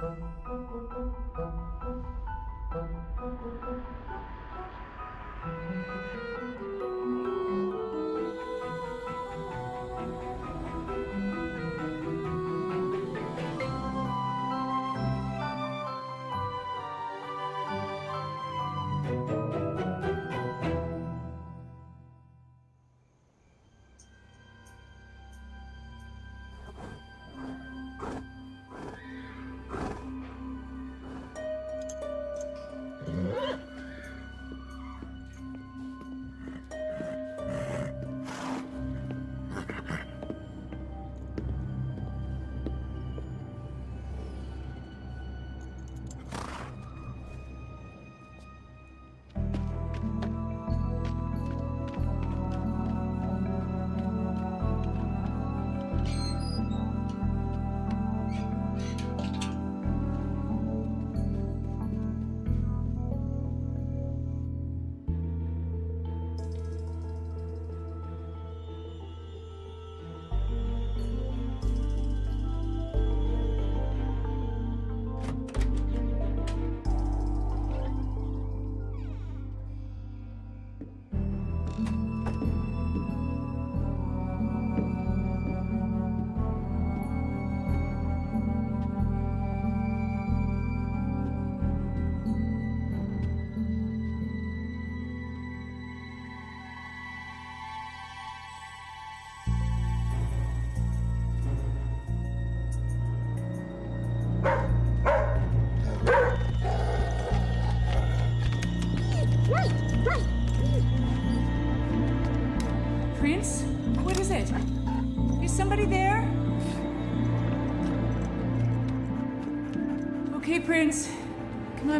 Thank you.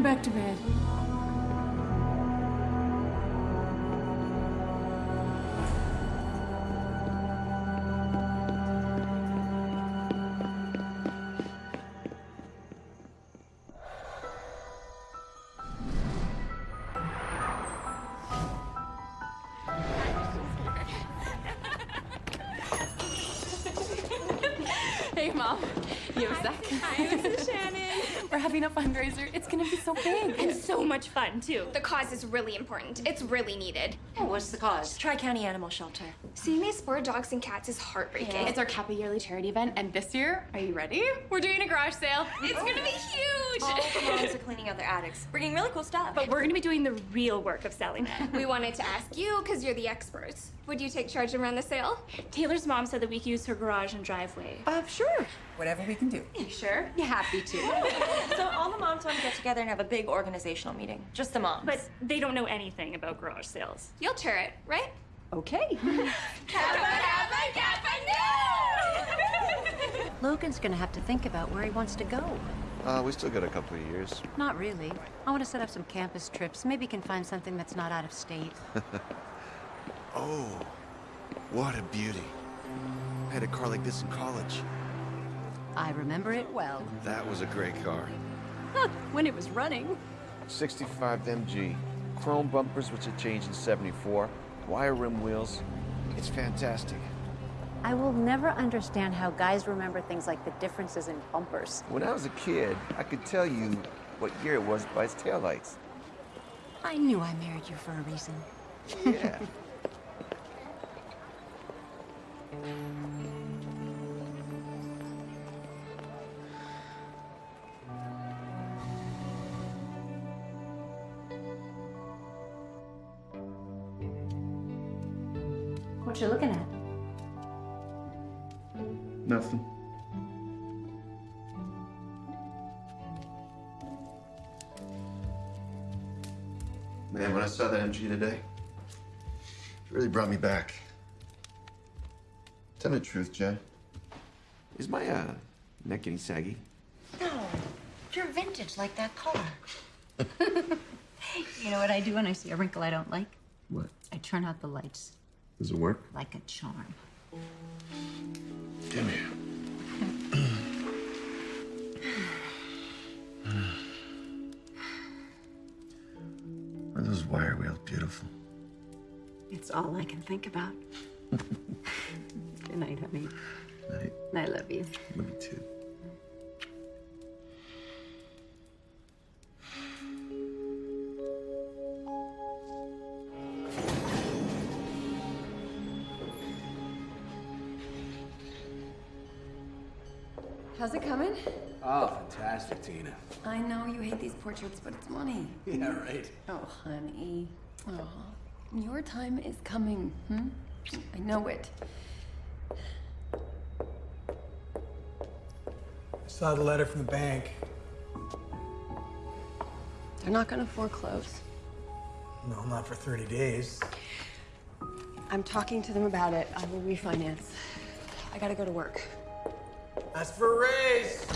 Come on back to bed. Hey, Mom. You have a sec? Hi, this is Shannon. We're having a fundraiser. It's so big. And so much fun, too. The cause is really important. It's really needed. Oh, what's the cause? Tri-County Animal Shelter. Seeing these poor dogs and cats is heartbreaking. It's our Kappa yearly charity event, and this year, are you ready? We're doing a garage sale. It's gonna be huge. All the moms are cleaning out their attics, bringing really cool stuff. But we're gonna be doing the real work of selling it. we wanted to ask you because you're the experts. Would you take charge and run the sale? Taylor's mom said that we could use her garage and driveway. uh, sure. Whatever we can do. You sure? You happy to? so all the moms want to get together and have a big organizational meeting. Just the moms. But they don't know anything about garage sales. You'll tour it, right? okay. Logan's gonna have to think about where he wants to go. Uh, we still got a couple of years. Not really. I want to set up some campus trips. Maybe can find something that's not out of state. Oh, what a beauty. I had a car like this in college. I remember it well. That was a great car. when it was running. 65 MG. Chrome bumpers, which had changed in 74. Wire rim wheels. It's fantastic. I will never understand how guys remember things like the differences in bumpers. When I was a kid, I could tell you what year it was by its taillights. I knew I married you for a reason. Yeah. What you looking at? Nothing. Man, when I saw that MG today, it really brought me back. Tell me the truth, Jen. Is my uh, neck getting saggy? No, you're vintage like that car. you know what I do when I see a wrinkle I don't like? What? I turn out the lights Does it work? like a charm. Come here. Are those wire wheels beautiful? It's all I can think about. Good night, honey. Night. I love you. Love you too. How's it coming? Oh, fantastic, Tina. I know you hate these portraits, but it's money. Yeah, right. Oh, honey. Oh, your time is coming, hmm? I know it. I saw the letter from the bank. They're not gonna foreclose. No, not for 30 days. I'm talking to them about it. I will refinance. I gotta go to work. That's for a raise.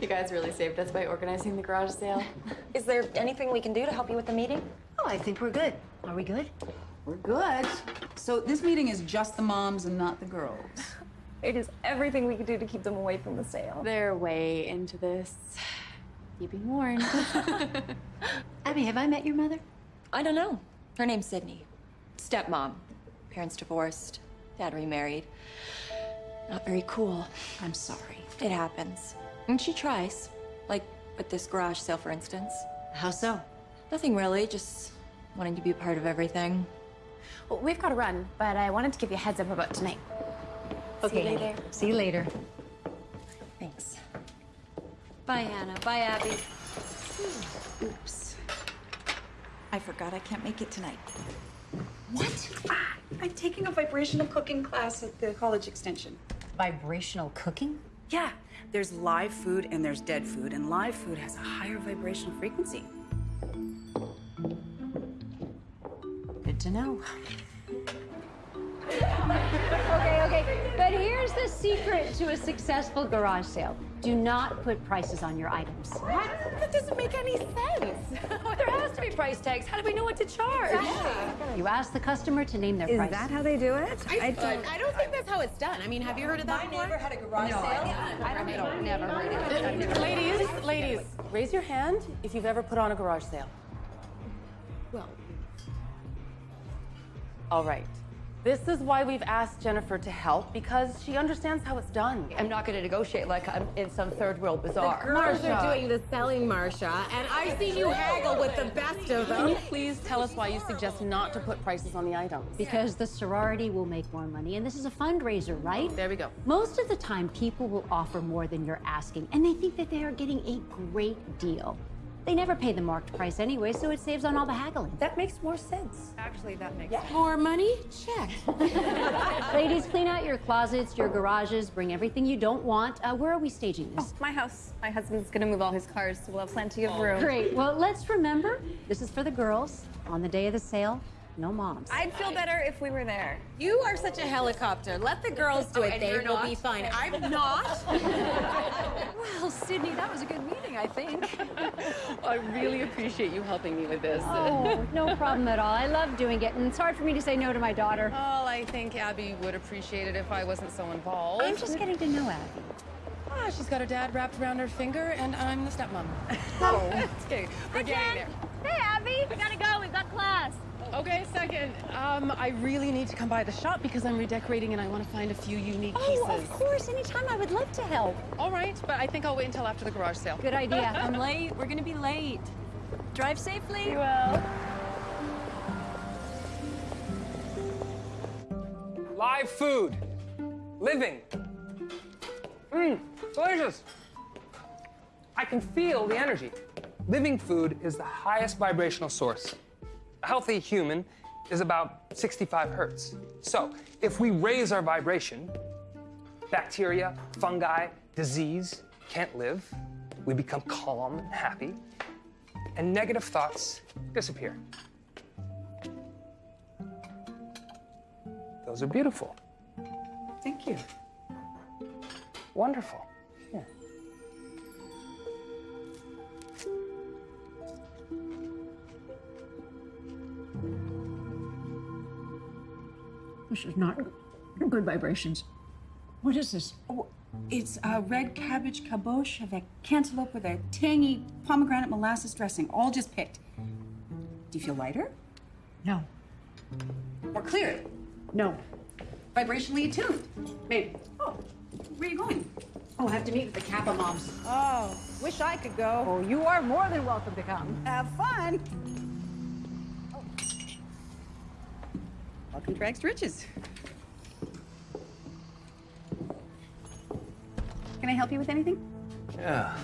You guys really saved us by organizing the garage sale. Is there anything we can do to help you with the meeting? Oh, I think we're good. Are we good? We're good. So this meeting is just the moms and not the girls. It is everything we could do to keep them away from the sale. They're way into this. You've been warned. Abby, have I met your mother? I don't know. Her name's Sydney. Stepmom. Parents divorced. Dad remarried. Not very cool. I'm sorry. It happens. And she tries. Like with this garage sale, for instance. How so? Nothing really, just wanting to be a part of everything. well, we've got to run, but I wanted to give you a heads up about tonight. Okay. you later. See you later. Thanks. Bye, Hannah. Bye, Abby. Oops. I forgot I can't make it tonight. What? I'm taking a vibrational cooking class at the college extension. Vibrational cooking? Yeah, there's live food and there's dead food, and live food has a higher vibrational frequency. Good to know. Okay, okay. But here's the secret to a successful garage sale. Do not put prices on your items. What? That doesn't make any sense. there has to be price tags. How do we know what to charge? You ask the customer to name their Is price. Is that how they do it? I don't, I don't think that's how it's done. I mean, have you heard of that before? I never had a garage sale. I don't, never heard of it. Ladies, ladies, raise your hand if you've ever put on a garage sale. Well, All right. This is why we've asked Jennifer to help because she understands how it's done. I'm not going to negotiate like I'm in some third world bazaar. The Girls are doing the selling, Marsha, and I've seen you haggle with the best of Can you them. please tell us why you suggest not to put prices on the items? Because the sorority will make more money, and this is a fundraiser, right? There we go. Most of the time, people will offer more than you're asking, and they think that they are getting a great deal. They never pay the marked price anyway, so it saves on all the haggling. That makes more sense. Actually, that makes More money? Check. Ladies, clean out your closets, your garages, bring everything you don't want. Uh, where are we staging this? My house. My husband's gonna move all his cars, so we'll have plenty of room. Great. Well, let's remember this is for the girls. On the day of the sale, no moms. I'd feel better if we were there. You are such a helicopter. Let the girls do it. They you're will not? be fine. I'm not. Well, Sydney, that was a good meeting, I think. I really appreciate you helping me with this. Oh, no problem at all. I love doing it, and it's hard for me to say no to my daughter. Well, I think Abby would appreciate it if I wasn't so involved. I'm just getting to know Abby. Ah, she's got her dad wrapped around her finger, and I'm the stepmom. oh, okay, we're getting there. Hey, Abby, we gotta go. We've got class. Okay, second. Um, I really need to come by the shop because I'm redecorating and I want to find a few unique pieces. Oh, of course. Anytime. I would love to help. All right, but I think I'll wait until after the garage sale. Good idea. I'm late. We're gonna be late. Drive safely. Live food. Living. Mmm, delicious. I can feel the energy. Living food is the highest vibrational source. A healthy human is about 65 hertz. So, if we raise our vibration, bacteria, fungi, disease can't live. We become calm and happy, and negative thoughts disappear. Those are beautiful. thank you. Wonderful. This is not good vibrations. What is this? Oh, it's a red cabbage caboche of a cantaloupe with a tangy pomegranate molasses dressing, all just picked. Do you feel lighter? No. Or clear? No. Vibrationally attuned? Maybe. Oh, where are you going? Oh, I have to meet with the Kappa moms. Oh, wish I could go. Oh, you are more than welcome to come. Have fun. From rags to riches. Can I help you with anything? Yeah.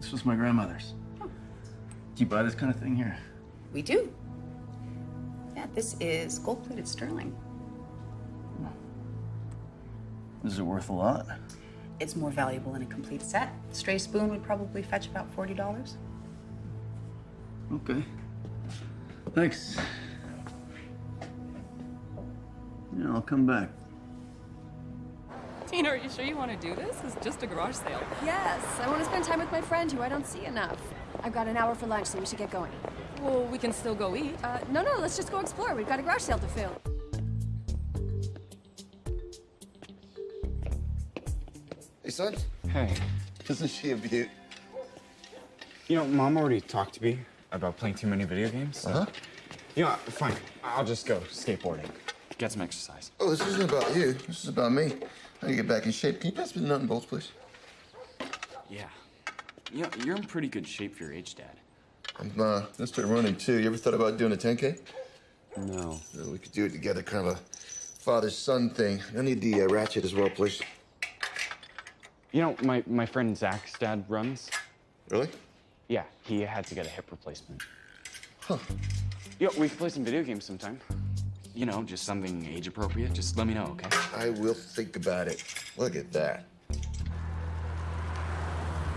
This was my grandmother's. Oh. Do you buy this kind of thing here? We do. Yeah, this is gold-plated sterling. Is it worth a lot? It's more valuable in a complete set. Stray spoon would probably fetch about forty dollars. Okay. Thanks. Yeah, I'll come back. Tina, are you sure you want to do this? It's just a garage sale. Yes, I want to spend time with my friend who I don't see enough. I've got an hour for lunch, so we should get going. Well, we can still go eat. Uh, no, no, let's just go explore. We've got a garage sale to fill. Hey, son. Hey. Isn't she a beaut? You know, Mom already talked to me about playing too many video games. So, Uh-huh. You know, fine. I'll just go skateboarding. Get some exercise. Oh, this isn't about you. This is about me. How do you get back in shape? Can you pass me the nut and bolts, please? Yeah. You know, you're in pretty good shape for your age, Dad. I'm uh, gonna start running too. You ever thought about doing a 10K? No. Uh, we could do it together, kind of a father-son thing. I need the uh, ratchet as well, please. You know, my, my friend Zach's dad runs. Really? Yeah, he had to get a hip replacement. Huh. Yo, we could play some video games sometime. You know, just something age appropriate. Just let me know, okay? I will think about it. Look at that.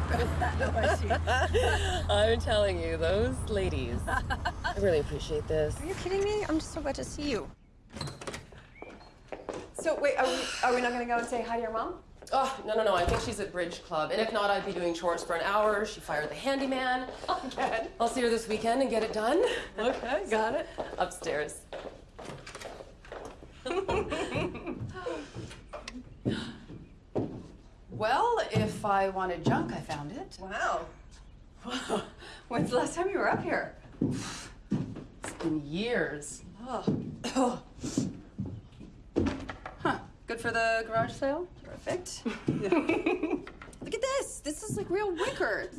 I'm telling you, those ladies. I really appreciate this. Are you kidding me? I'm just so glad to see you. So wait, are we, are we not gonna go and say hi to your mom? Oh, no, no, no. I think she's at Bridge Club. And if not, I'd be doing chores for an hour. She fired the handyman. Again. I'll see her this weekend and get it done. Okay, got it. Upstairs. Well, if I wanted junk, I found it. Wow. When's the last time you were up here? It's been years. Oh. Huh. Good for the garage sale? Perfect. Look at this. This is like real records.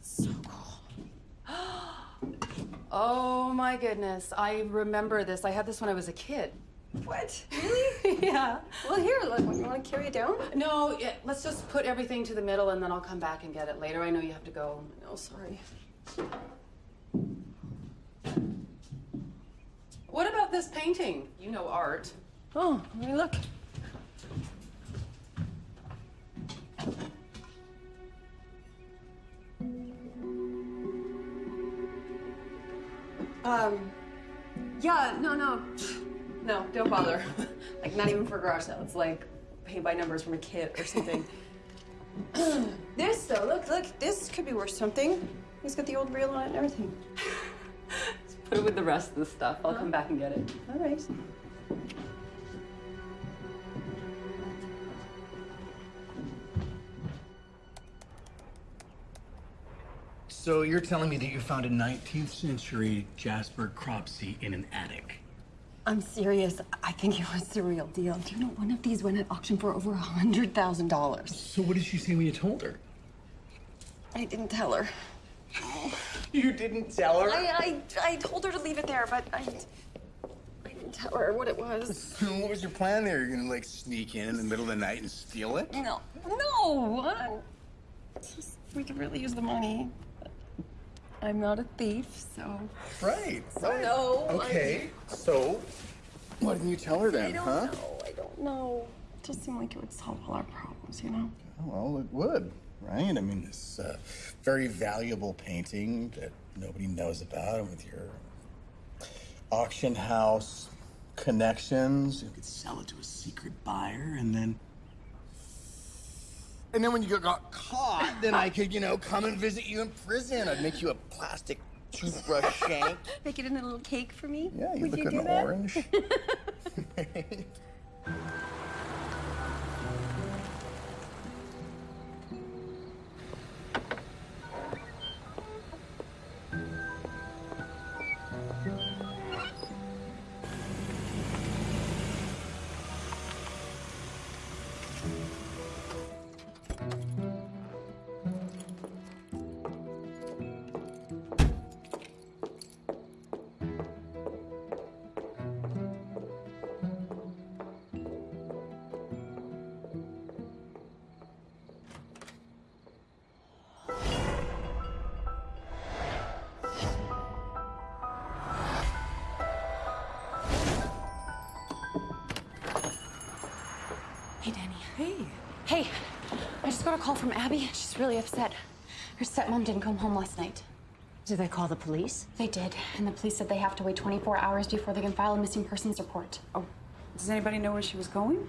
So cool. Oh my goodness. I remember this. I had this when I was a kid. What? Really? Yeah. Well, here, look. You want to carry it down? No, yeah, let's just put everything to the middle and then I'll come back and get it later. I know you have to go. Oh, sorry. What about this painting? You know art. Oh, let me look. Um, yeah, no, no. No, don't bother. like, not even for garage sale. It's like paint by numbers from a kit or something. this, though, look, look, this could be worth something. It's got the old reel on it and everything. Let's put it with the rest of the stuff. I'll come uh-huh. back and get it. All right. So you're telling me that you found a 19th century Jasper Cropsey in an attic? I'm serious. I think it was the real deal. Do you know one of these went at auction for over a hundred thousand dollars? So what did she say when you told her? I didn't tell her. You didn't tell her? I, I, I told her to leave it there, but I, I didn't tell her what it was. what was your plan there? You're gonna like sneak in in the middle of the night and steal it? No, no. I- just- we could really use the money. I'm not a thief, so. Right. So no. I- Okay. So, why didn't you tell her then, I don't huh? know. I don't know. It just seemed like it would solve all our problems, you know? Well, it would, right? I mean, this uh, very valuable painting that nobody knows about, and with your auction house connections, you could sell it to a secret buyer, and then. And then when you got caught, then I could, you know, come and visit you in prison. I'd make you a plastic toothbrush shank. Make it in a little cake for me? Yeah, you Would look you an do that? orange. Abby. She's really upset. Her stepmom didn't come home last night. Did they call the police? They did, and the police said they have to wait 24 hours before they can file a missing persons report. Oh, does anybody know where she was going?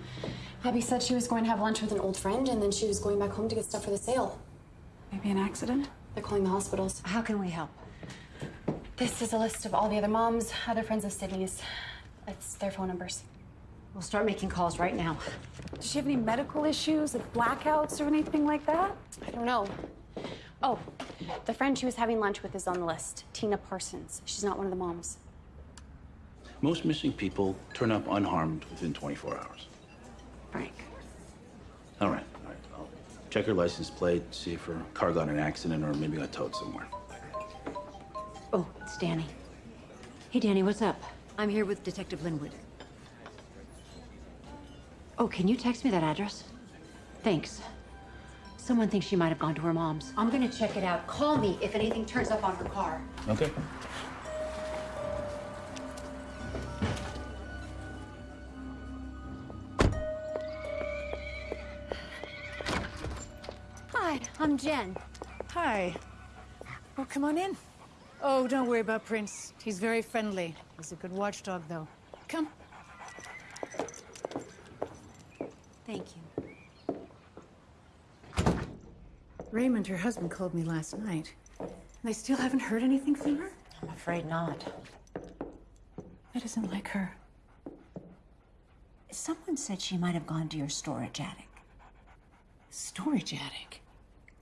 Abby said she was going to have lunch with an old friend, and then she was going back home to get stuff for the sale. Maybe an accident? They're calling the hospitals. How can we help? This is a list of all the other moms, other friends of Sydney's. It's their phone numbers. We'll start making calls right now. Does she have any medical issues, like blackouts or anything like that? I don't know. Oh, the friend she was having lunch with is on the list. Tina Parsons. She's not one of the moms. Most missing people turn up unharmed within 24 hours. Frank. All right, all right. I'll check her license plate, see if her car got in an accident or maybe got towed somewhere. Oh, it's Danny. Hey, Danny, what's up? I'm here with Detective Linwood. Oh, can you text me that address? Thanks. Someone thinks she might have gone to her mom's. I'm gonna check it out. Call me if anything turns up on her car. Okay. Hi, I'm Jen. Hi. Well, come on in. Oh, don't worry about Prince. He's very friendly. He's a good watchdog, though. Come. Thank you. Raymond, her husband, called me last night. And they still haven't heard anything from her? I'm afraid not. That isn't like her. Someone said she might have gone to your storage attic. Storage attic?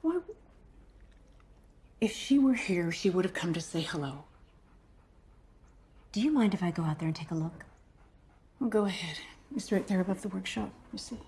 Why? If she were here, she would have come to say hello. Do you mind if I go out there and take a look? Well, go ahead. It's right there above the workshop, you see.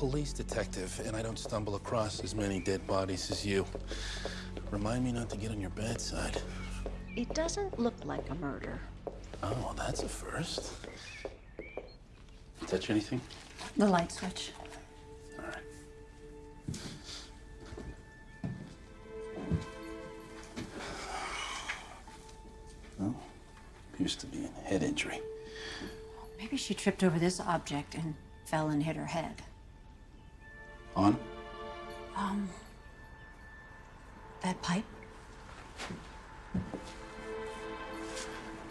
Police detective, and I don't stumble across as many dead bodies as you. Remind me not to get on your bad side. It doesn't look like a murder. Oh, that's a first. Touch anything? The light switch. Oh, appears to be a head injury. Maybe she tripped over this object and fell and hit her head. On? Um, that pipe?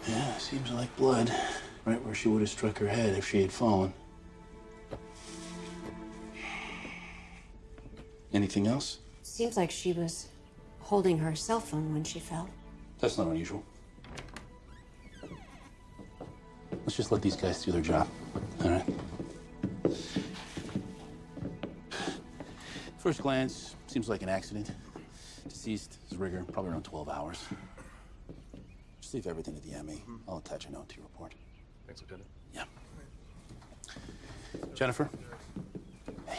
Yeah, seems like blood. Right where she would have struck her head if she had fallen. Anything else? Seems like she was holding her cell phone when she fell. That's not unusual. Let's just let these guys do their job. All right? First glance, seems like an accident. Deceased is rigor, probably around 12 hours. Just leave everything to the ME. I'll attach a note to your report. Thanks, Lieutenant. Yeah. Jennifer? Hey.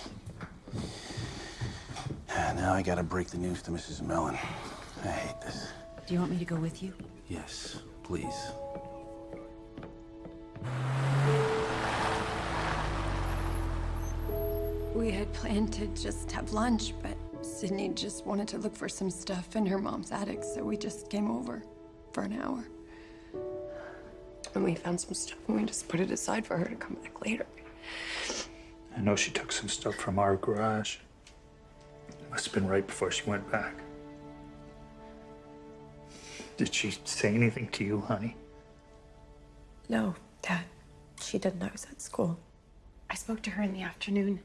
Ah, now I gotta break the news to Mrs. Mellon. I hate this. Do you want me to go with you? Yes, please. We had planned to just have lunch, but Sydney just wanted to look for some stuff in her mom's attic, so we just came over for an hour. And we found some stuff and we just put it aside for her to come back later. I know she took some stuff from our garage. It must have been right before she went back. Did she say anything to you, honey? No, Dad. She didn't. I was at school. I spoke to her in the afternoon.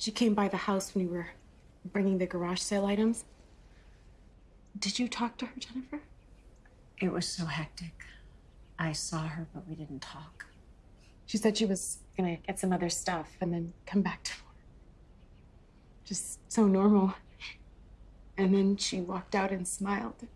She came by the house when we were bringing the garage sale items. Did you talk to her, Jennifer? It was so hectic. I saw her, but we didn't talk. She said she was gonna get some other stuff and then come back to work. just so normal. And then she walked out and smiled.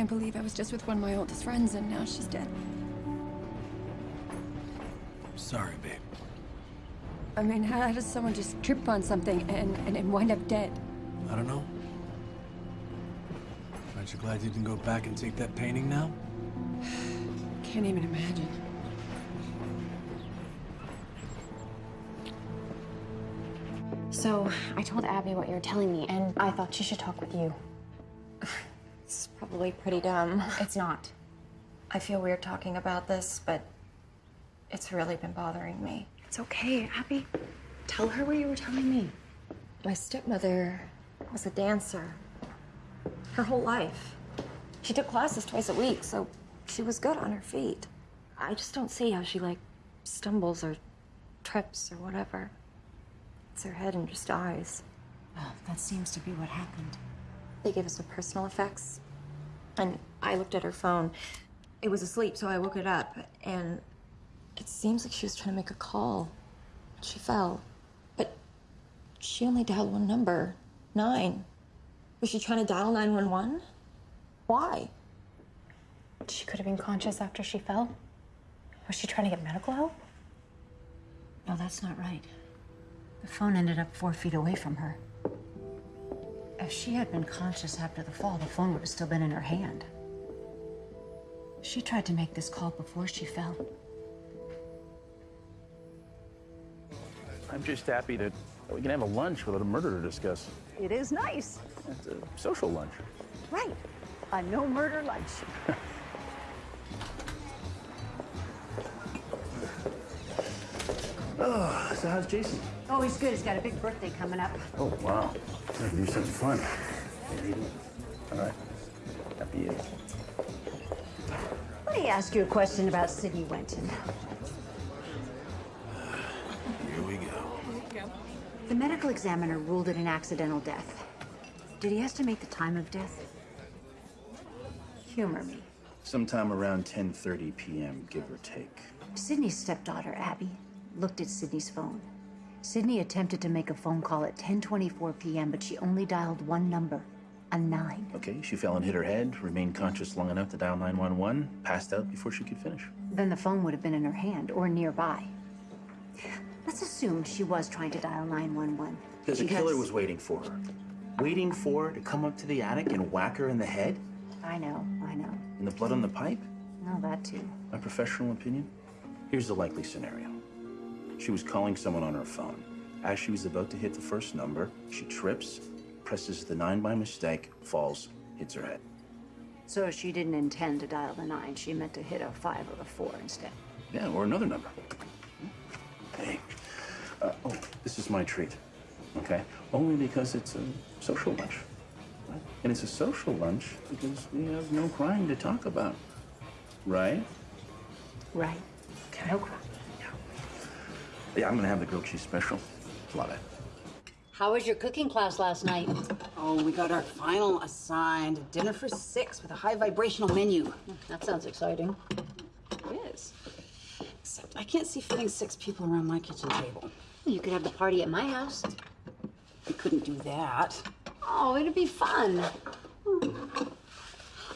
Can't believe I was just with one of my oldest friends and now she's dead. Sorry, babe. I mean, how does someone just trip on something and, and, and wind up dead? I don't know. Aren't you glad you didn't go back and take that painting now? Can't even imagine. So I told Abby what you were telling me, and I thought she should talk with you. It's probably pretty dumb. It's not. I feel weird talking about this, but it's really been bothering me. It's okay, Abby. Tell her what you were telling me. My stepmother was a dancer her whole life. She took classes twice a week, so she was good on her feet. I just don't see how she, like, stumbles or trips or whatever. It's her head and just dies. Well, that seems to be what happened. They gave us the personal effects, and I looked at her phone. It was asleep, so I woke it up, and it seems like she was trying to make a call. She fell, but she only dialed one number, nine. Was she trying to dial 911? Why? She could have been conscious after she fell. Was she trying to get medical help? No, that's not right. The phone ended up four feet away from her. If she had been conscious after the fall, the phone would have still been in her hand. She tried to make this call before she fell. I'm just happy that we can have a lunch without a murder to discuss. It is nice. It's a social lunch. Right. A no murder lunch. Oh, so how's Jason? Oh, he's good. He's got a big birthday coming up. Oh, wow. Gotta do something fun. All right. Happy you. Let me ask you a question about Sydney Wenton. Here we go. The medical examiner ruled it an accidental death. Did he estimate the time of death? Humor me. Sometime around 10:30 p.m., give or take. Sydney's stepdaughter, Abby, looked at Sydney's phone. Sydney attempted to make a phone call at 10:24 p.m., but she only dialed one number, a 9. Okay, she fell and hit her head, remained conscious long enough to dial 911, passed out before she could finish. Then the phone would have been in her hand or nearby. Let's assume she was trying to dial 911. Because the killer was waiting for her. Waiting for her to come up to the attic and whack her in the head? I know, I know. And the blood on the pipe? No, that too. My professional opinion? Here's the likely scenario. She was calling someone on her phone. As she was about to hit the first number, she trips, presses the nine by mistake, falls, hits her head. So she didn't intend to dial the 9. She meant to hit a 5 or a 4 instead. Yeah, or another number. Hey, uh, oh, this is my treat, okay? Only because it's a social lunch. right? And it's a social lunch because we have no crime to talk about, right? Right. No crime. Yeah, I'm gonna have the grilled cheese special. Love it. How was your cooking class last night? Oh, we got our final assigned dinner for six with a high vibrational menu. That sounds exciting. It is. Except I can't see fitting six people around my kitchen table. You could have the party at my house. We couldn't do that. Oh, it'd be fun.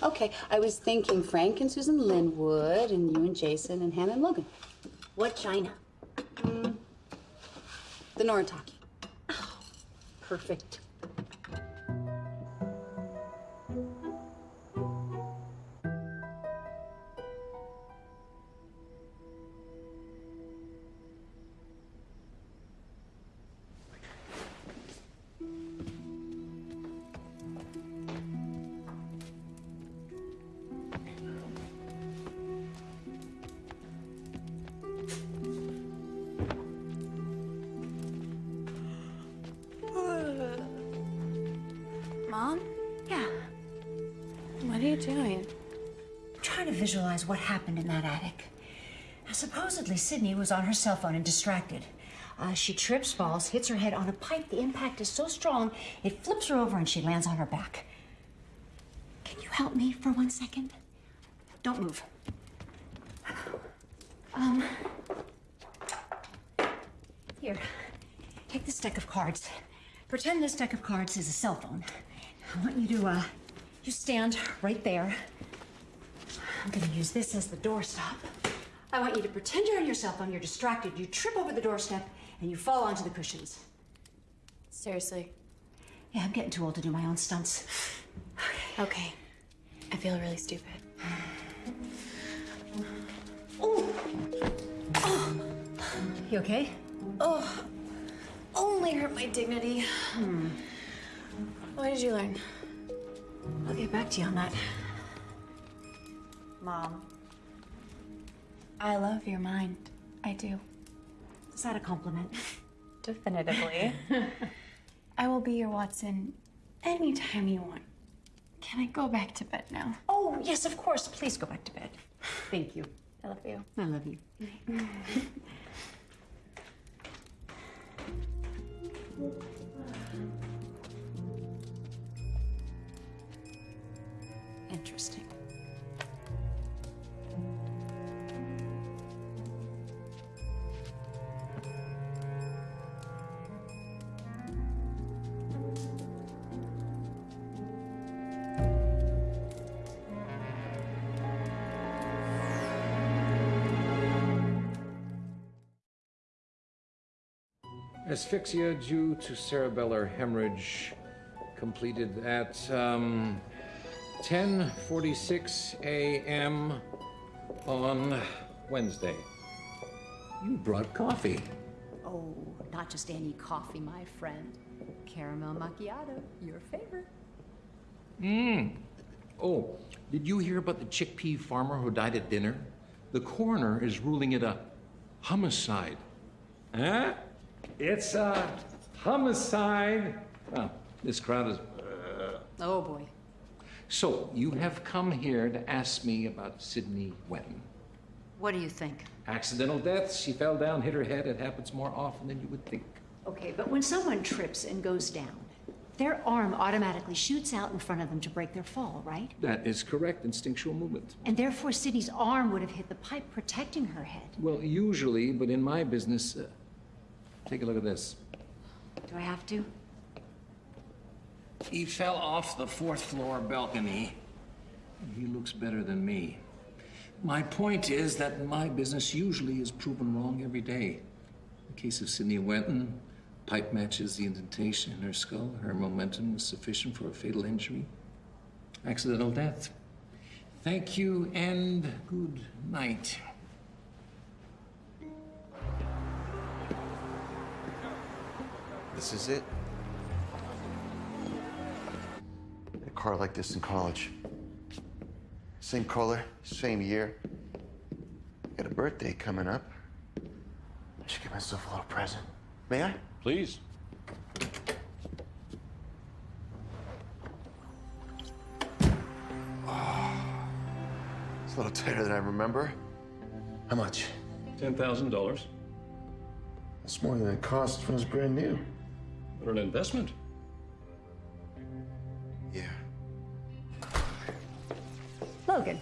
Okay, I was thinking Frank and Susan Linwood, and you and Jason, and Hannah and Logan. What china? Mm, the Noritake. Perfect. What happened in that attic. Supposedly, Sydney was on her cell phone and distracted. Uh, she trips, falls, hits her head on a pipe. The impact is so strong, it flips her over and she lands on her back. Can you help me for one second? Don't move. Um. Here, take this deck of cards. Pretend this deck of cards is a cell phone. I want you to, uh, you stand right there. I'm gonna use this as the doorstop. I want you to pretend you're on your cell phone, you're distracted, you trip over the doorstep, and you fall onto the cushions. Seriously? Yeah, I'm getting too old to do my own stunts. Okay. okay. I feel really stupid. You okay? Oh, only hurt my dignity. Hmm. What did you learn? I'll get back to you on that. Mom. I love your mind. I do. Is that a compliment? Definitively. I will be your Watson anytime you want. Can I go back to bed now? Oh, yes, of course. Please go back to bed. Thank you. I love you. I love you. Interesting. Asphyxia due to cerebellar hemorrhage completed at um, 10:46 a.m. on Wednesday. You brought coffee. Oh, not just any coffee, my friend. Caramel macchiato, your favorite. Mmm. Oh, did you hear about the chickpea farmer who died at dinner? The coroner is ruling it a homicide. Huh? It's a homicide. Well, this crowd is. Oh boy. So, you have come here to ask me about Sydney Wenton. What do you think? Accidental death. She fell down, hit her head. It happens more often than you would think. Okay, but when someone trips and goes down, their arm automatically shoots out in front of them to break their fall, right? That is correct. Instinctual movement. And therefore, Sydney's arm would have hit the pipe protecting her head. Well, usually, but in my business, uh, take a look at this. Do I have to? He fell off the fourth floor balcony. He looks better than me. My point is that my business usually is proven wrong every day. In the case of Sydney Wenton, pipe matches the indentation in her skull. Her momentum was sufficient for a fatal injury. Accidental death. Thank you and good night. This is it. A car like this in college. Same color, same year. Got a birthday coming up. I should give myself a little present. May I? Please. Ah. It's a little tighter than I remember. How much? $10,000. That's more than it cost when it was brand new. What an investment. Yeah. Logan,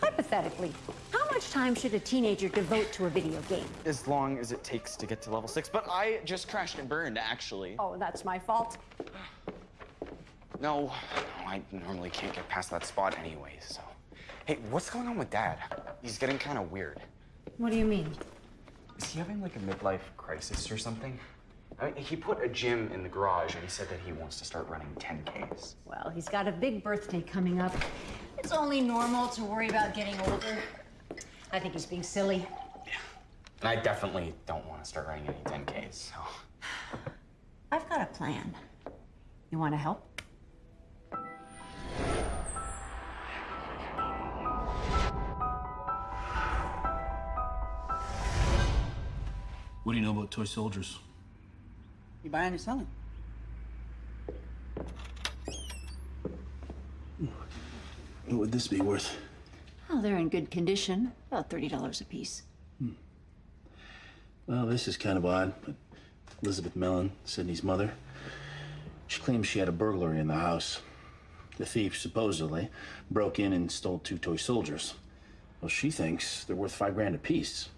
hypothetically, how much time should a teenager devote to a video game? As long as it takes to get to level six. But I just crashed and burned, actually. Oh, that's my fault. No, no, I normally can't get past that spot anyway, so. Hey, what's going on with Dad? He's getting kind of weird. What do you mean? Is he having like a midlife crisis or something? I mean, he put a gym in the garage and he said that he wants to start running 10Ks. Well, he's got a big birthday coming up. It's only normal to worry about getting older. I think he's being silly. And I definitely don't want to start running any 10Ks, so. I've got a plan. You want to help? What do you know about toy soldiers? You buying or selling? What would this be worth? Oh, they're in good condition. About $30 a piece. Hmm. Well, this is kind of odd, but Elizabeth Mellon, Sydney's mother, she claims she had a burglary in the house. The thief, supposedly, broke in and stole two toy soldiers. Well, she thinks they're worth five grand apiece.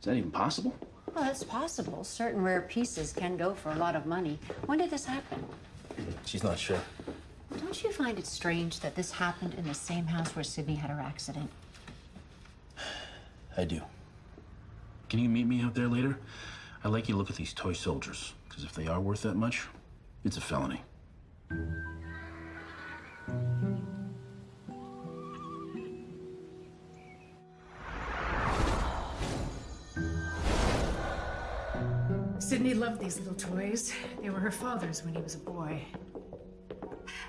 Is that even possible? Well, it's possible. Certain rare pieces can go for a lot of money. When did this happen? She's not sure. Don't you find it strange that this happened in the same house where Sydney had her accident? I do. Can you meet me out there later? I'd like you to look at these toy soldiers, because if they are worth that much, it's a felony. Sydney loved these little toys. They were her father's when he was a boy.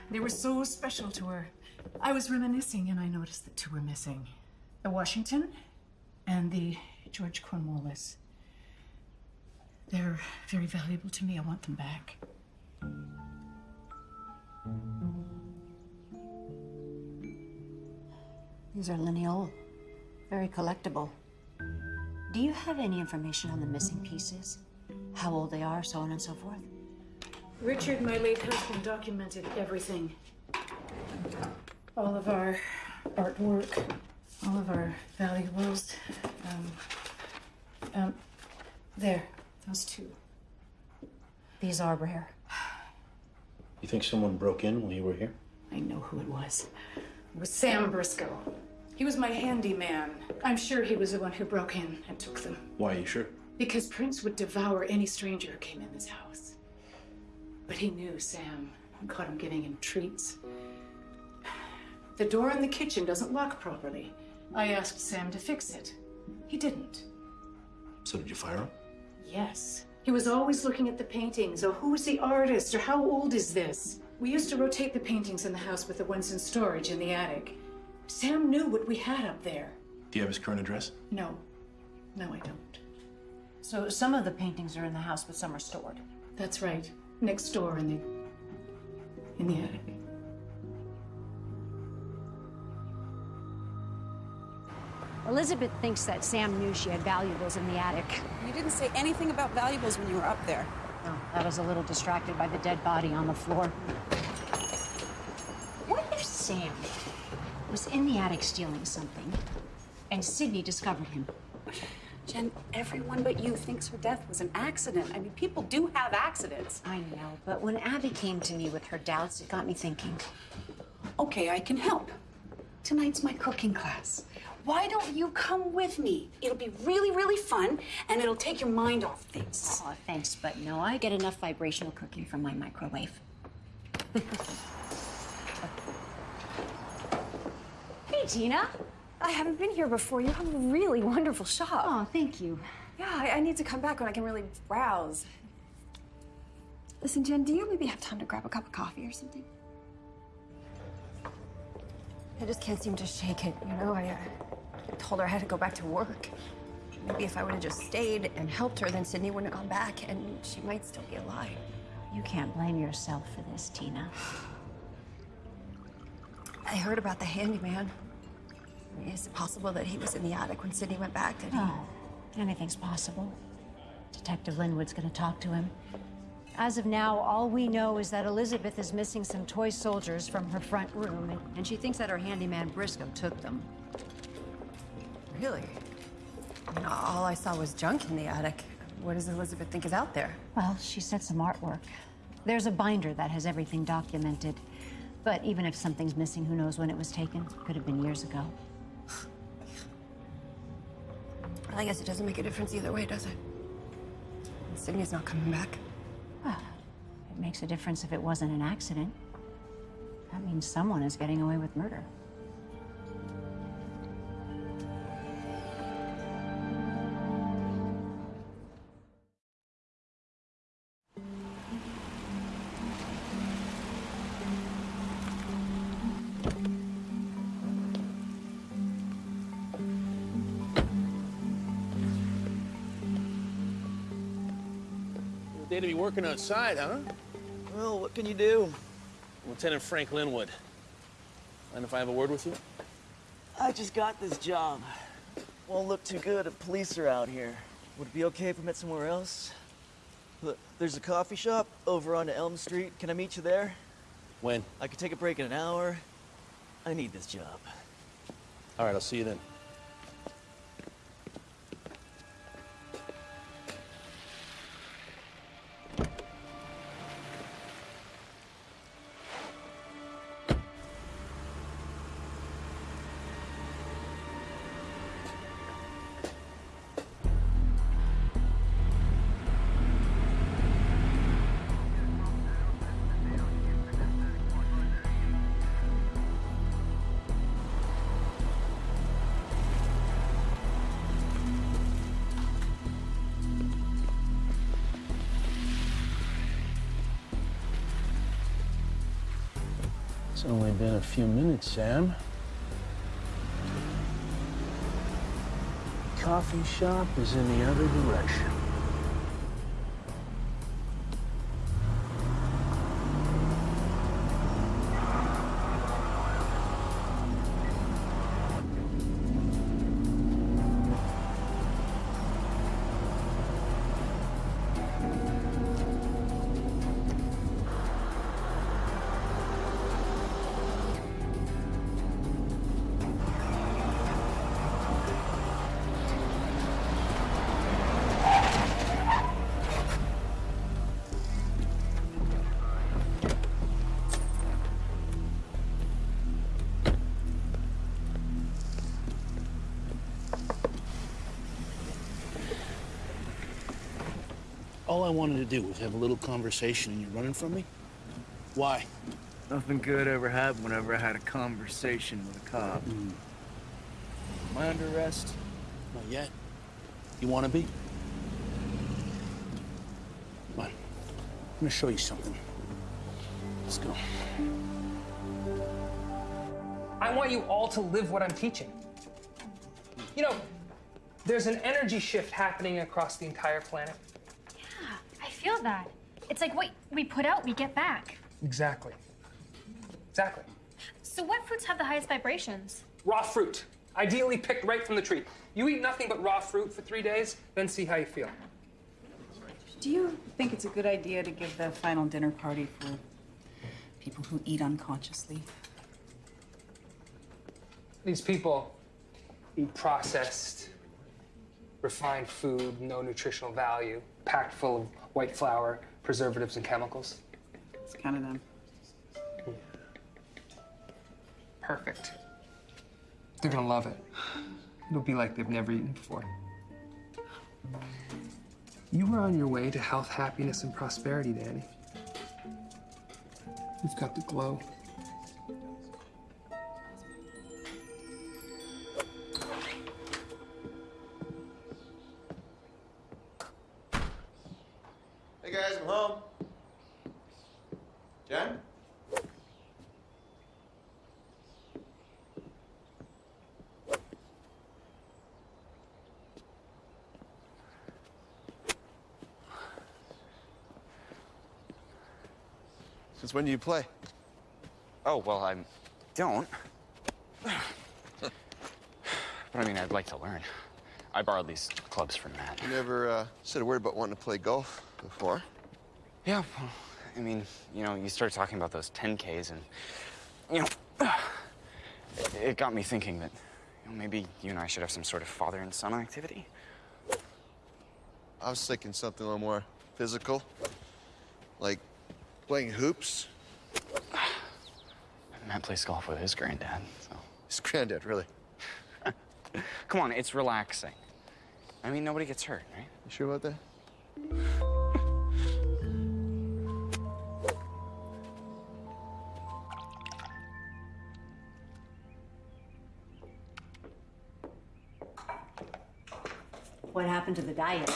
They were so special to her. I was reminiscing and I noticed that two were missing the Washington and the George Cornwallis. They're very valuable to me. I want them back. These are Lineol, very collectible. Do you have any information on the missing pieces? How old they are, so on and so forth? Richard, my late husband, documented everything. All of our artwork, all of our valuables. Um, um, there, those two. These are rare. You think someone broke in while you were here? I know who it was. It was Sam Briscoe. He was my handyman. I'm sure he was the one who broke in and took them. Why, are you sure? Because Prince would devour any stranger who came in this house. But he knew Sam and caught him giving him treats. The door in the kitchen doesn't lock properly. I asked Sam to fix it. He didn't. So did you fire him? Yes. He was always looking at the paintings, oh, or who's the artist, or how old is this? We used to rotate the paintings in the house with the ones in storage in the attic. Sam knew what we had up there. Do you have his current address? No. No, I don't. So some of the paintings are in the house, but some are stored. That's right. Next door in the in the attic. Elizabeth thinks that Sam knew she had valuables in the attic. You didn't say anything about valuables when you were up there. Oh, no, I was a little distracted by the dead body on the floor. What if Sam was in the attic stealing something and Sydney discovered him? Jen, everyone but you thinks her death was an accident. I mean, people do have accidents. I know, but when Abby came to me with her doubts, it got me thinking. Okay, I can help. Tonight's my cooking class. Why don't you come with me? It'll be really, really fun, and it'll take your mind off things. Oh, thanks, but no, I get enough vibrational cooking from my microwave. Hey, Tina. I haven't been here before. You have a really wonderful shop. Oh, thank you. Yeah, I, I need to come back when I can really browse. Listen, Jen, do you maybe have time to grab a cup of coffee or something? I just can't seem to shake it, you know? I, uh, I told her I had to go back to work. Maybe if I would have just stayed and helped her, then Sydney wouldn't have gone back, and she might still be alive. You can't blame yourself for this, Tina. I heard about the handyman. Is it possible that he was in the attic when Sydney went back? Did he? Oh, anything's possible. Detective Linwood's gonna talk to him. As of now, all we know is that Elizabeth is missing some toy soldiers from her front room, and, and she thinks that her handyman Briscoe took them. Really? I mean, all I saw was junk in the attic. What does Elizabeth think is out there? Well, she said some artwork. There's a binder that has everything documented. But even if something's missing, who knows when it was taken? Could have been years ago. I guess it doesn't make a difference either way, does it? Sydney's not coming back. Well, it makes a difference if it wasn't an accident. That means someone is getting away with murder. Day to be working outside, huh? Well, what can you do? Lieutenant Frank Linwood. Mind if I have a word with you? I just got this job. Won't look too good if police are out here. Would it be okay if I met somewhere else? Look, there's a coffee shop over on Elm Street. Can I meet you there? When? I could take a break in an hour. I need this job. All right, I'll see you then. It's only been a few minutes, Sam. Coffee shop is in the other direction. I wanted to do was have a little conversation, and you're running from me? Why? Nothing good ever happened whenever I had a conversation with a cop. Mm. Am I under arrest? Not yet. You want to be? Come on. I'm gonna show you something. Let's go. I want you all to live what I'm teaching. You know, there's an energy shift happening across the entire planet. I feel that. It's like what we put out, we get back. Exactly. Exactly. So what fruits have the highest vibrations? Raw fruit, ideally picked right from the tree. You eat nothing but raw fruit for three days, then see how you feel. Do you think it's a good idea to give the final dinner party for people who eat unconsciously? These people eat processed, refined food, no nutritional value, packed full of white flour, preservatives, and chemicals. It's kind of them. Perfect. They're gonna love it. It'll be like they've never eaten before. You were on your way to health, happiness, and prosperity, Danny. You've got the glow. Guys, I'm home. Jen? Since when do you play? Oh, well, I don't. but I mean, I'd like to learn. I borrowed these clubs from Matt. You never uh, said a word about wanting to play golf before. Yeah, well, I mean, you know, you start talking about those 10Ks and, you know, it, it got me thinking that you know, maybe you and I should have some sort of father and son activity. I was thinking something a little more physical, like playing hoops. Matt plays golf with his granddad, so. His granddad, really? Come on, it's relaxing. I mean, nobody gets hurt, right? You sure about that? Diet?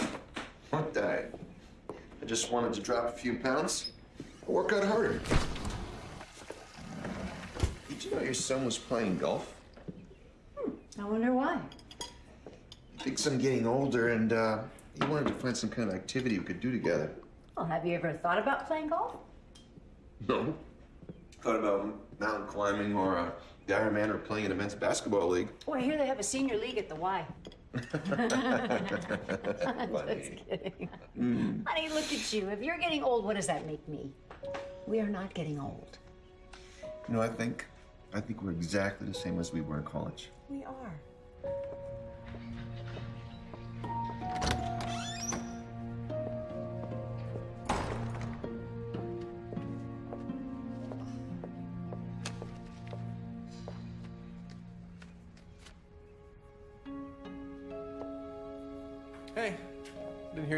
What diet? I just wanted to drop a few pounds. I'll work out harder. Did you know your son was playing golf? I wonder why. He Thinks I'm getting older, and uh, he wanted to find some kind of activity we could do together. Well, have you ever thought about playing golf? No. Thought about mountain climbing or uh, Guy or playing in a men's basketball league. Well, I hear they have a senior league at the Y. Funny. Just kidding. Mm. Honey, look at you. If you're getting old, what does that make me? We are not getting old. You know, I think, I think we're exactly the same as we were in college. We are.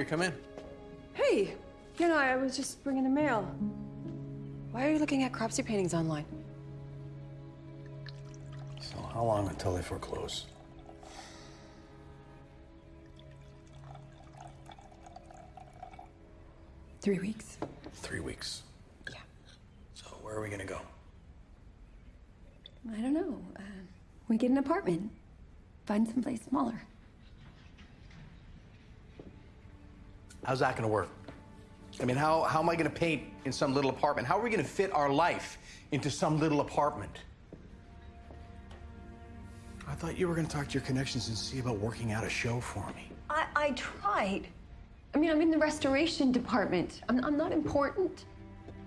Didn't hear you come in. Hey, you know, I was just bringing the mail. Why are you looking at Cropsey paintings online? So how long until they foreclose? Three weeks. Three weeks. Yeah. So where are we gonna go? I don't know. Uh, we get an apartment. Find someplace smaller. How's that gonna work? I mean, how, how am I gonna paint in some little apartment? How are we gonna fit our life into some little apartment? I thought you were gonna talk to your connections and see about working out a show for me. I, I tried. I mean, I'm in the restoration department. I'm, I'm not important.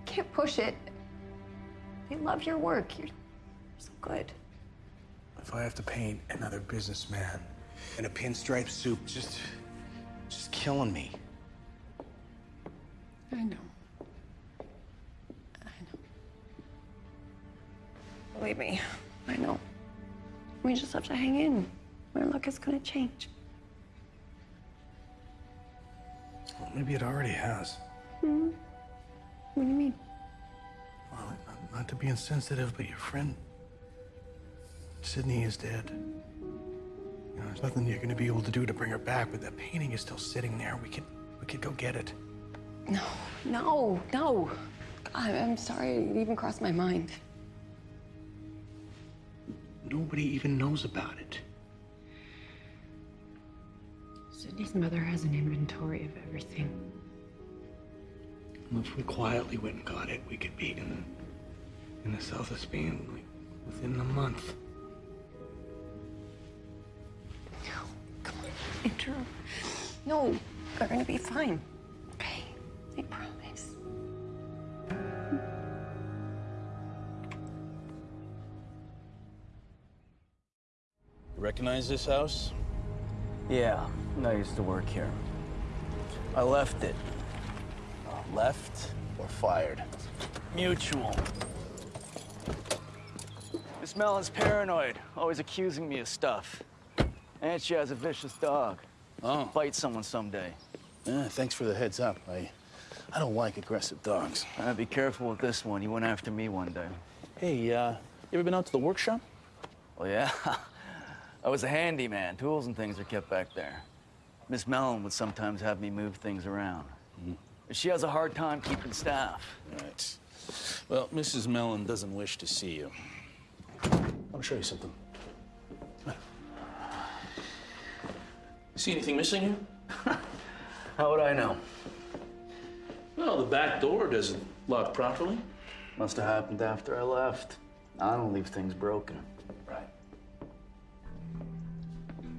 Can't push it. They love your work. You're so good. If I have to paint another businessman in a pinstripe suit, just, just killing me. I know. I know. Believe me, I know. We just have to hang in. Our luck is gonna change. Well, maybe it already has. Hmm? What do you mean? Well, not, not to be insensitive, but your friend Sydney is dead. You know, there's nothing you're gonna be able to do to bring her back, but that painting is still sitting there. We could, we could go get it. No, no, no. God, I'm sorry it even crossed my mind. Nobody even knows about it. Sydney's mother has an inventory of everything. And if we quietly went and got it, we could be in, in the south of Spain like within a month. No, come on, Andrew, no, we're gonna be fine. Okay, I promise. You recognize this house? Yeah, I used to work here. I left it. Left or fired? Mutual. Miss Mellon's paranoid, always accusing me of stuff. And she has a vicious dog. Oh. Fight someone someday. Yeah, thanks for the heads up. I, I don't like aggressive dogs. Uh, be careful with this one. He went after me one day. Hey, uh, you ever been out to the workshop? Oh, yeah. I was a handyman. Tools and things are kept back there. Miss Mellon would sometimes have me move things around. She has a hard time keeping staff. Right. Well, Mrs. Mellon doesn't wish to see you. I'll show you something. See anything missing here? How would I know? Well, the back door doesn't lock properly. Must have happened after I left. I don't leave things broken. Right.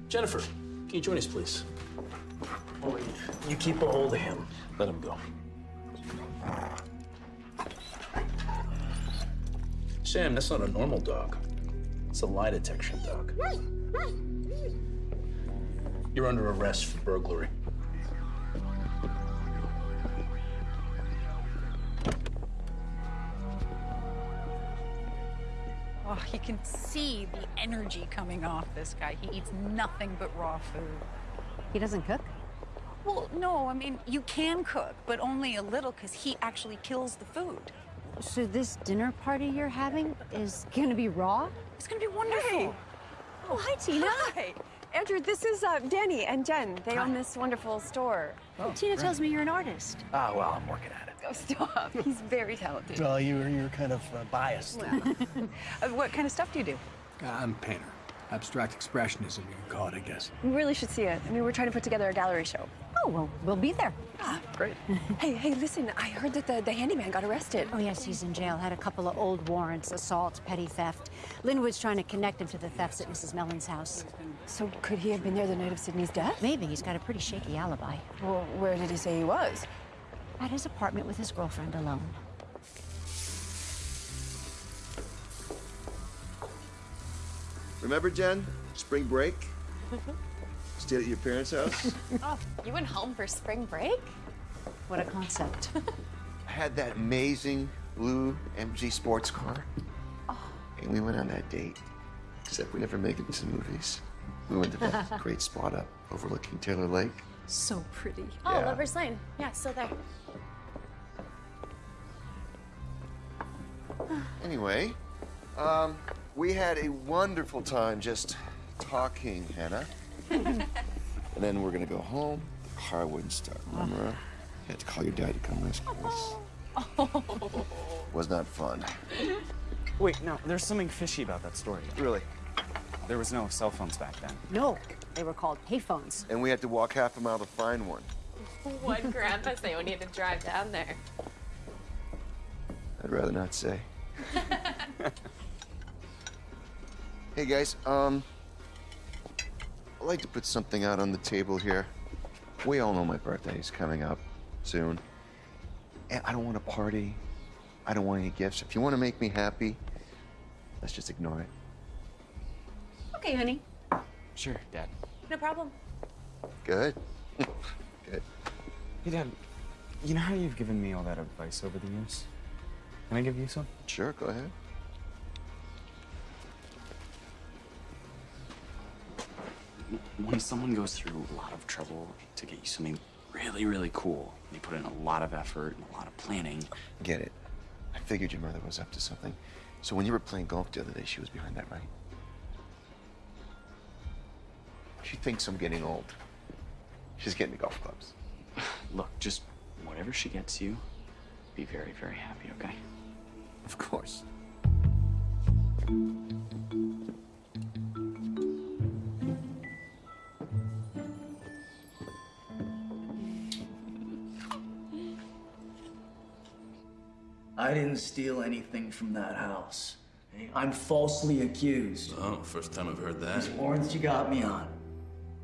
Jennifer, can you join us, please? Wait, you keep a hold of him. Let him go. Sam, that's not a normal dog. It's a lie detection dog. You're under arrest for burglary. Oh, you can see the energy coming off this guy. He eats nothing but raw food. He doesn't cook? Well, no, I mean, you can cook, but only a little because he actually kills the food. So this dinner party you're having is gonna be raw? It's gonna be wonderful. Oh, hi, Tina. Hi. Andrew, this is uh, Danny and Jen. They own this wonderful store. Oh, Tina tells me you're an artist. Ah, well, I'm working at it. Oh, stop. He's very talented. Well, you're, you're kind of uh, biased. Uh, what kind of stuff do you do? I'm a painter. Abstract expressionism, you can call it, I guess. We really should see it. I mean, we're trying to put together a gallery show. Oh, well, we'll be there. Ah, great. hey, hey, listen, I heard that the, the handyman got arrested. Oh, yes, he's in jail. Had a couple of old warrants, assault, petty theft. Linwood's trying to connect him to the thefts at Mrs. Mellon's house. So could he have been there the night of Sydney's death? Maybe. He's got a pretty shaky alibi. Well, where did he say he was? At his apartment with his girlfriend alone. Remember, Jen? Spring break? Stayed at your parents' house? oh, you went home for spring break? What a concept. I had that amazing blue MG sports car. Oh. And we went on that date. Except we never make it to the movies. We went to that great spot up overlooking Taylor Lake. So pretty. Oh, Yeah. Lover's Lane. Yeah, still there. Anyway, um, we had a wonderful time just talking, Hannah. and then we're gonna go home. The car wouldn't start. Remember? You had to call your dad to come rescue us. Was not fun. Wait, no, there's something fishy about that story. Really? There was no cell phones back then. No, they were called payphones. And we had to walk half a mile to find one. What grandpa say when he had to drive down there? I'd rather not say. hey guys, um, I'd like to put something out on the table here. We all know my birthday is coming up soon. And I don't want a party. I don't want any gifts. If you want to make me happy, let's just ignore it. Okay, honey. Sure, Dad. No problem. Good. Good. Hey, Dad, you know how you've given me all that advice over the years? Can I give you some? Sure, go ahead. When someone goes through a lot of trouble to get you something really, really cool, they put in a lot of effort and a lot of planning. Get it. I figured your mother was up to something. So when you were playing golf the other day, she was behind that, right? She thinks I'm getting old. She's getting me golf clubs. Look, just whatever she gets you, be very, very happy, okay? Of course. I didn't steal anything from that house. I'm falsely accused. Oh, first time I've heard that. These warrants you got me on.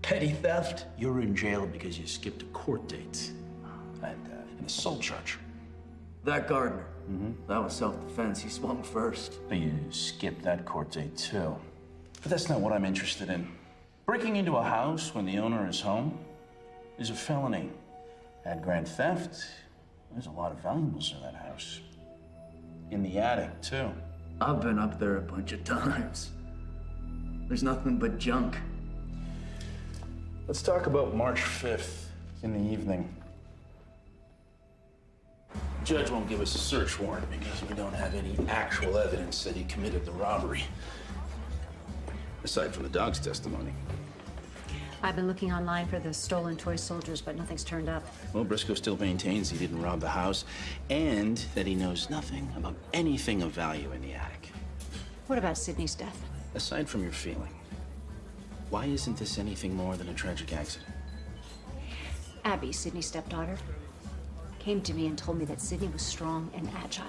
Petty theft? You're in jail because you skipped a court date. And uh, an assault charge. That Gardner. That was self-defense. He swung first. But you skipped that court date too. But that's not what I'm interested in. Breaking into a house when the owner is home is a felony. Add grand theft, there's a lot of valuables in that house. In the attic, too. I've been up there a bunch of times. There's nothing but junk. Let's talk about March 5th in the evening. Judge won't give us a search warrant because we don't have any actual evidence that he committed the robbery. Aside from the dog's testimony. I've been looking online for the stolen toy soldiers, but nothing's turned up. Well, Briscoe still maintains he didn't rob the house and that he knows nothing about anything of value in the attic. What about Sydney's death? Aside from your feeling, why isn't this anything more than a tragic accident? Abby, Sydney's stepdaughter, came to me and told me that Sydney was strong and agile.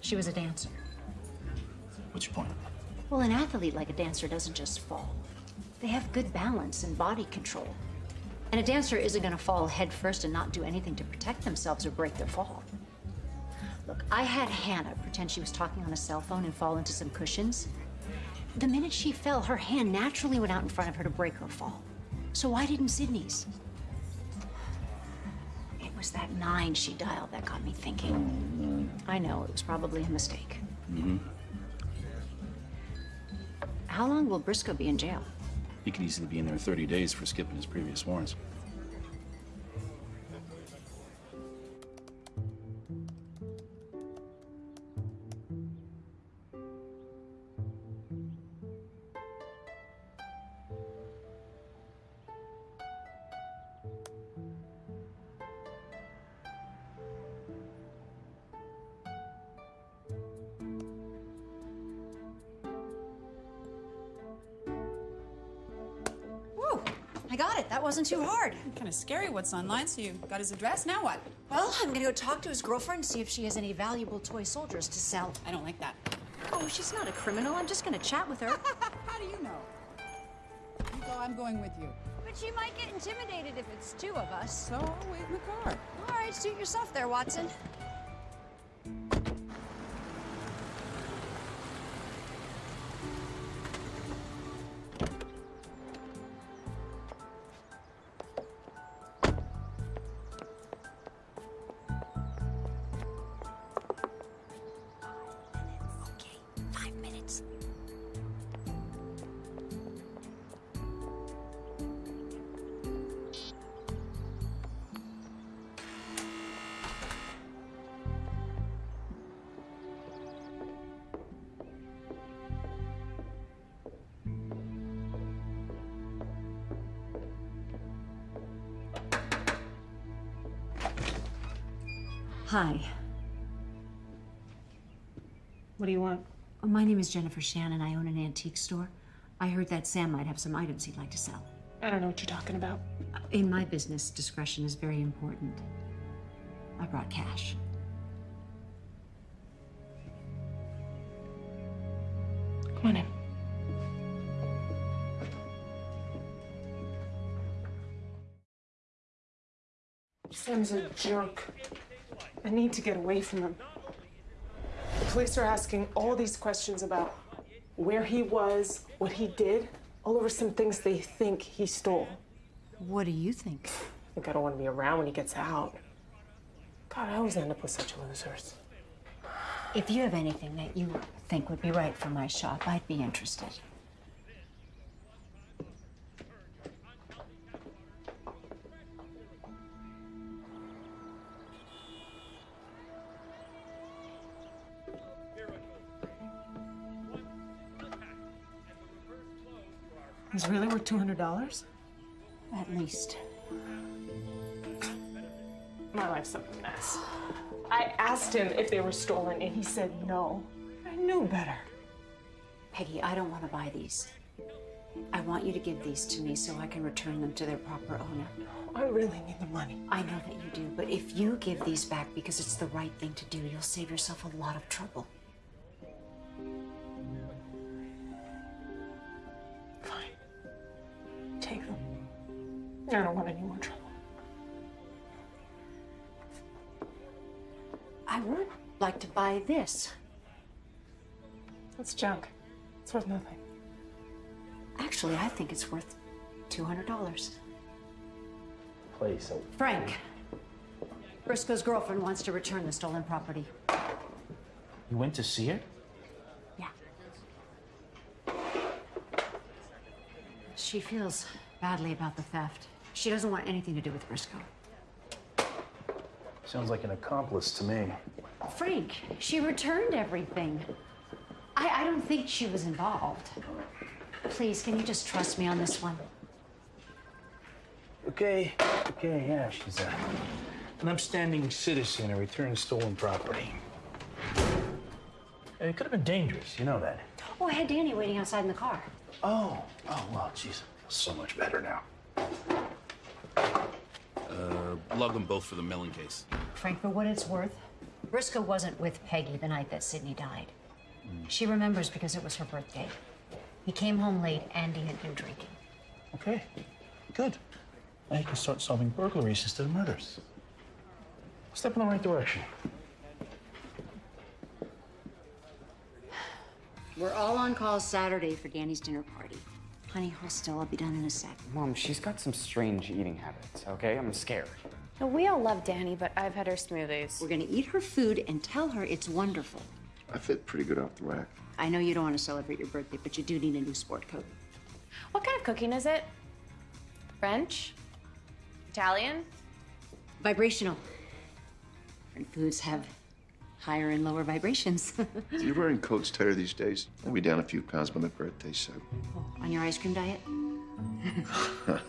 She was a dancer. What's your point? Well, an athlete like a dancer doesn't just fall. They have good balance and body control. And a dancer isn't going to fall head first and not do anything to protect themselves or break their fall. Look, I had Hannah pretend she was talking on a cell phone and fall into some cushions. The minute she fell, her hand naturally went out in front of her to break her fall. So why didn't Sydney's? It was that nine she dialed that got me thinking. I know, it was probably a mistake. Mm-hmm. How long will Briscoe be in jail? He could easily be in there 30 days for skipping his previous warrants. Scary what's online, so you got his address. Now what? Well, I'm gonna go talk to his girlfriend and see if she has any valuable toy soldiers to sell. I don't like that. Oh, she's not a criminal. I'm just gonna chat with her. How do you know? You go, I'm going with you. But she might get intimidated if it's two of us. So I'll wait in the car. All right, suit yourself there, Watson. Is Jennifer Shannon. I own an antique store. I heard that Sam might have some items he'd like to sell. I don't know what you're talking about. In my business, discretion is very important. I brought cash. Come on in. Sam's a jerk. I need to get away from him. Police are asking all these questions about where he was, what he did, all over some things they think he stole. What do you think? I think I don't want to be around when he gets out. God, I always end up with such losers. If you have anything that you think would be right for my shop, I'd be interested. He's really worth $200? At least. My life's a mess. I asked him if they were stolen, and he said no. I knew better. Peggy, I don't want to buy these. I want you to give these to me so I can return them to their proper owner. I really need the money. I know that you do, but if you give these back because it's the right thing to do, you'll save yourself a lot of trouble. I don't want any more trouble. I would like to buy this. It's junk. It's worth nothing. Actually, I think it's worth $200. Please. Frank, Briscoe's girlfriend wants to return the stolen property. you went to see her? Yeah. She feels badly about the theft. She doesn't want anything to do with Briscoe. Sounds like an accomplice to me. Frank, she returned everything. I, I don't think she was involved. Please, can you just trust me on this one? Okay, okay, yeah, she's uh, an upstanding citizen who returned stolen property. It could have been dangerous, you know that. Oh, I had Danny waiting outside in the car. Oh, oh, well, feel so much better now. Uh, lug them both for the Mellon case. Frank, for what it's worth, Briscoe wasn't with Peggy the night that Sydney died. She remembers because it was her birthday. He came home late and he had been drinking. Okay, good. Now you can start solving burglaries instead of murders. Step in the right direction. We're all on call Saturday for Danny's dinner party. Honey, hold still. I'll be done in a sec. Mom, she's got some strange eating habits, okay? I'm scared. No, we all love Danny, but I've had her smoothies. We're gonna eat her food and tell her it's wonderful. I fit pretty good off the rack. I know you don't want to celebrate your birthday, but you do need a new sport coat. What kind of cooking is it? French? Italian? Vibrational. Different foods have higher and lower vibrations. You're wearing coats tighter these days. I'll be down a few pounds by my birthday, so. Oh, on your ice cream diet?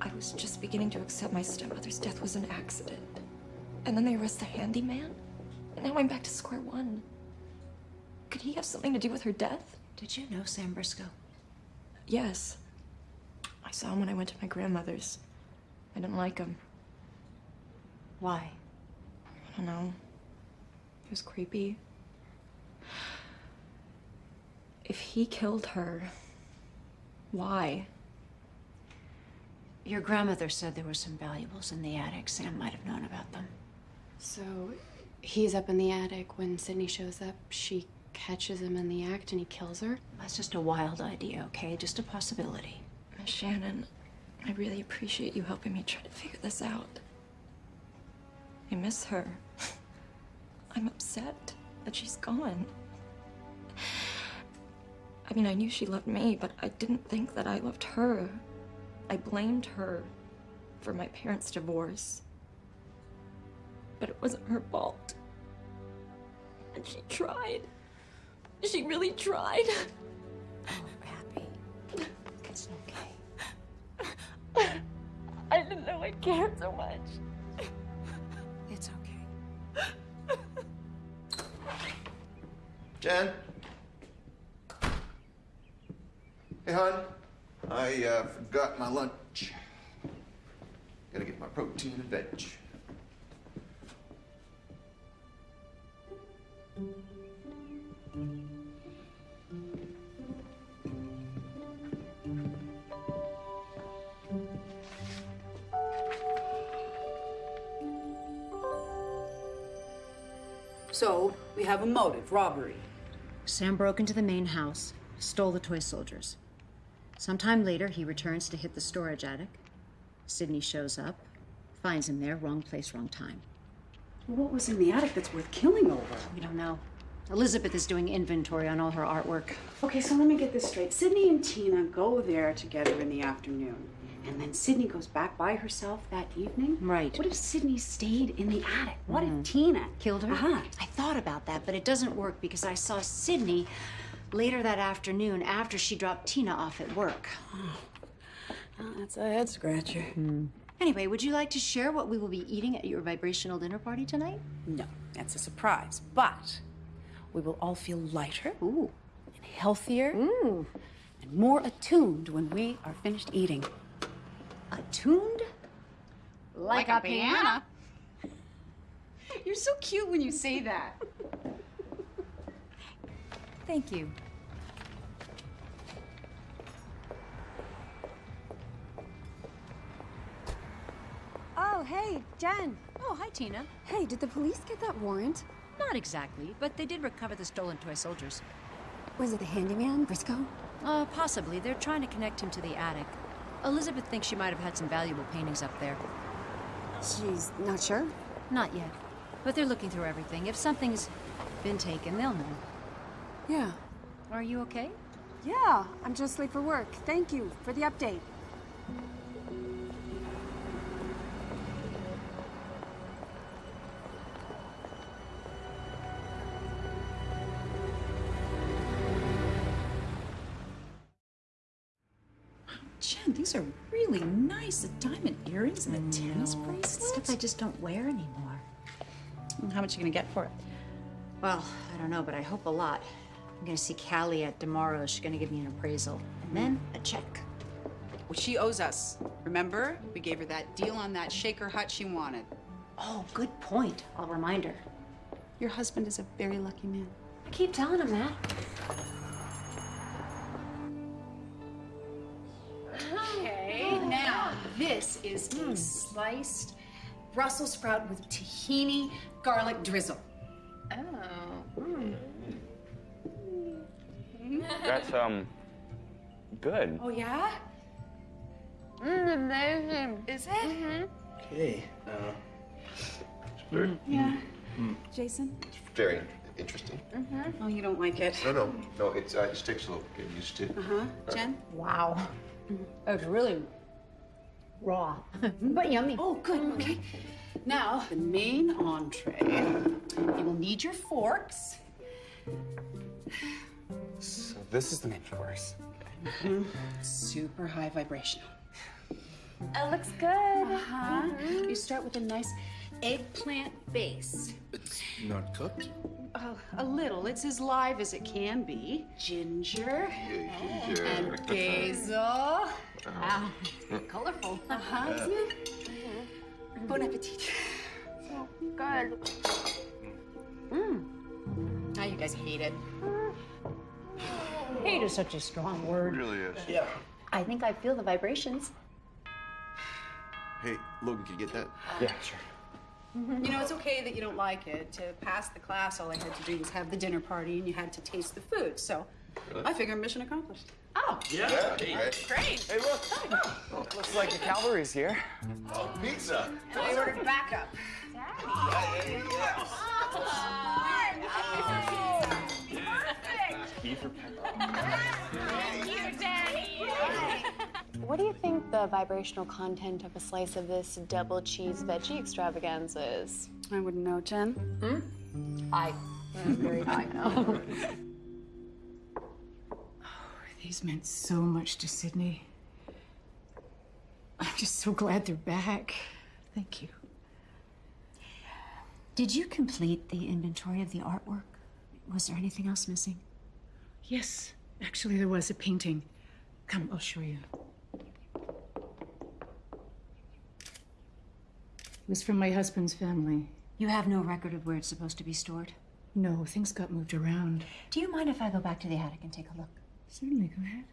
I was just beginning to accept my stepmother's death was an accident. And then they arrest the handyman. And now I'm back to square one. Could he have something to do with her death? Did you know Sam Briscoe? Yes. I saw him when I went to my grandmother's. I didn't like him. Why? I don't know. He was creepy. If he killed her, why? Your grandmother said there were some valuables in the attic. Sam might have known about them. So he's up in the attic. When Sydney shows up, she catches him in the act and he kills her. That's just a wild idea, okay? Just a possibility. Miss Shannon, I really appreciate you helping me try to figure this out. I miss her. I'm upset that she's gone. I mean, I knew she loved me, but I didn't think that I loved her. I blamed her for my parents' divorce. But it wasn't her fault. And she tried. She really tried. It's okay. I didn't know I cared so much. Jen? Hey, hon. I uh, forgot my lunch. Gotta get my protein and veg. So, we have a motive robbery. Sam broke into the main house, stole the toy soldiers. Sometime later, he returns to hit the storage attic. Sydney shows up, finds him there, wrong place, wrong time. What was in the attic that's worth killing over? We don't know. Elizabeth is doing inventory on all her artwork. Okay, so let me get this straight. Sydney and Tina go there together in the afternoon. And then Sydney goes back by herself that evening? Right. What if Sydney stayed in the attic? What Mhm. if Tina Killed her? Uh-huh. I thought about that, but it doesn't work because I saw Sydney later that afternoon after she dropped Tina off at work. Oh, that's a head scratcher. Anyway, would you like to share what we will be eating at your vibrational dinner party tonight? No, that's a surprise. But we will all feel lighter Ooh. and healthier and more attuned when we are finished eating. Attuned? Like, a piano. You're so cute when you say that. Thank you. Oh, hey, Jen. Oh, hi, Tina. Hey, did the police get that warrant? Not exactly, but they did recover the stolen toy soldiers. Was it the handyman, Briscoe? Uh, possibly. They're trying to connect him to the attic. Elizabeth thinks she might have had some valuable paintings up there. She's not sure? Not yet. But they're looking through everything. If something's been taken, they'll know. Yeah. Are you okay? Yeah, I'm just late for work. Thank you for the update. Jen, these are really nice. The diamond earrings and the tennis mm, bracelets. Stuff I just don't wear anymore. How much are you gonna get for it? Well, I don't know, but I hope a lot. I'm gonna see Callie at tomorrow. She's gonna give me an appraisal. And then mm. a check. Well, she owes us. Remember? We gave her that deal on that shaker hut she wanted. Oh, good point. I'll remind her. Your husband is a very lucky man. I keep telling him that. This is a sliced Brussels sprout with tahini garlic drizzle. Oh. That's, um, good. Oh yeah? Mm, amazing. Is it? Okay. Uh, it's very, Yeah. mm, Jason? very interesting. Mm-hmm. Oh, you don't like it? No, no, no. It's uh, it just takes a little getting used to. Uh huh. Jen? Wow. That was really raw, but yummy. Oh, good. Mm. Okay. Now, the main entree. You will need your forks. So this is the main course. Mm-hmm. Super high vibrational. It looks good. Uh-huh. Mm-hmm. You start with a nice eggplant base. It's not cooked? Uh, a little. It's as live as it can be. Ginger. ginger. And basil. Wow. Colorful. Uh-huh. isn't it? Bon appetit. So good. Mm. Now you guys hate it. Hate is such a strong word. really is. Yeah. I think I feel the vibrations. Hey, Logan, can you get that? Yeah, sure. Mm-hmm. You know, it's okay that you don't like it. To pass the class, all I had to do was have the dinner party and you had to taste the food. So Really? I figure mission accomplished. Oh, Yeah. Great. Great. Great. Hey, look. Looks like the cavalry's here. Oh, pizza. And I ordered backup. What do you think the vibrational content of a slice of this double cheese veggie extravaganza is? I wouldn't know, Jen. Hmm? High. Very high now. These meant so much to Sydney. I'm just so glad they're back. Thank you. Did you complete the inventory of the artwork? Was there anything else missing? Yes, actually, there was a painting. Come, I'll show you. It was from my husband's family. You have no record of where it's supposed to be stored? No, things got moved around. Do you mind if I go back to the attic and take a look? Certainly, go ahead.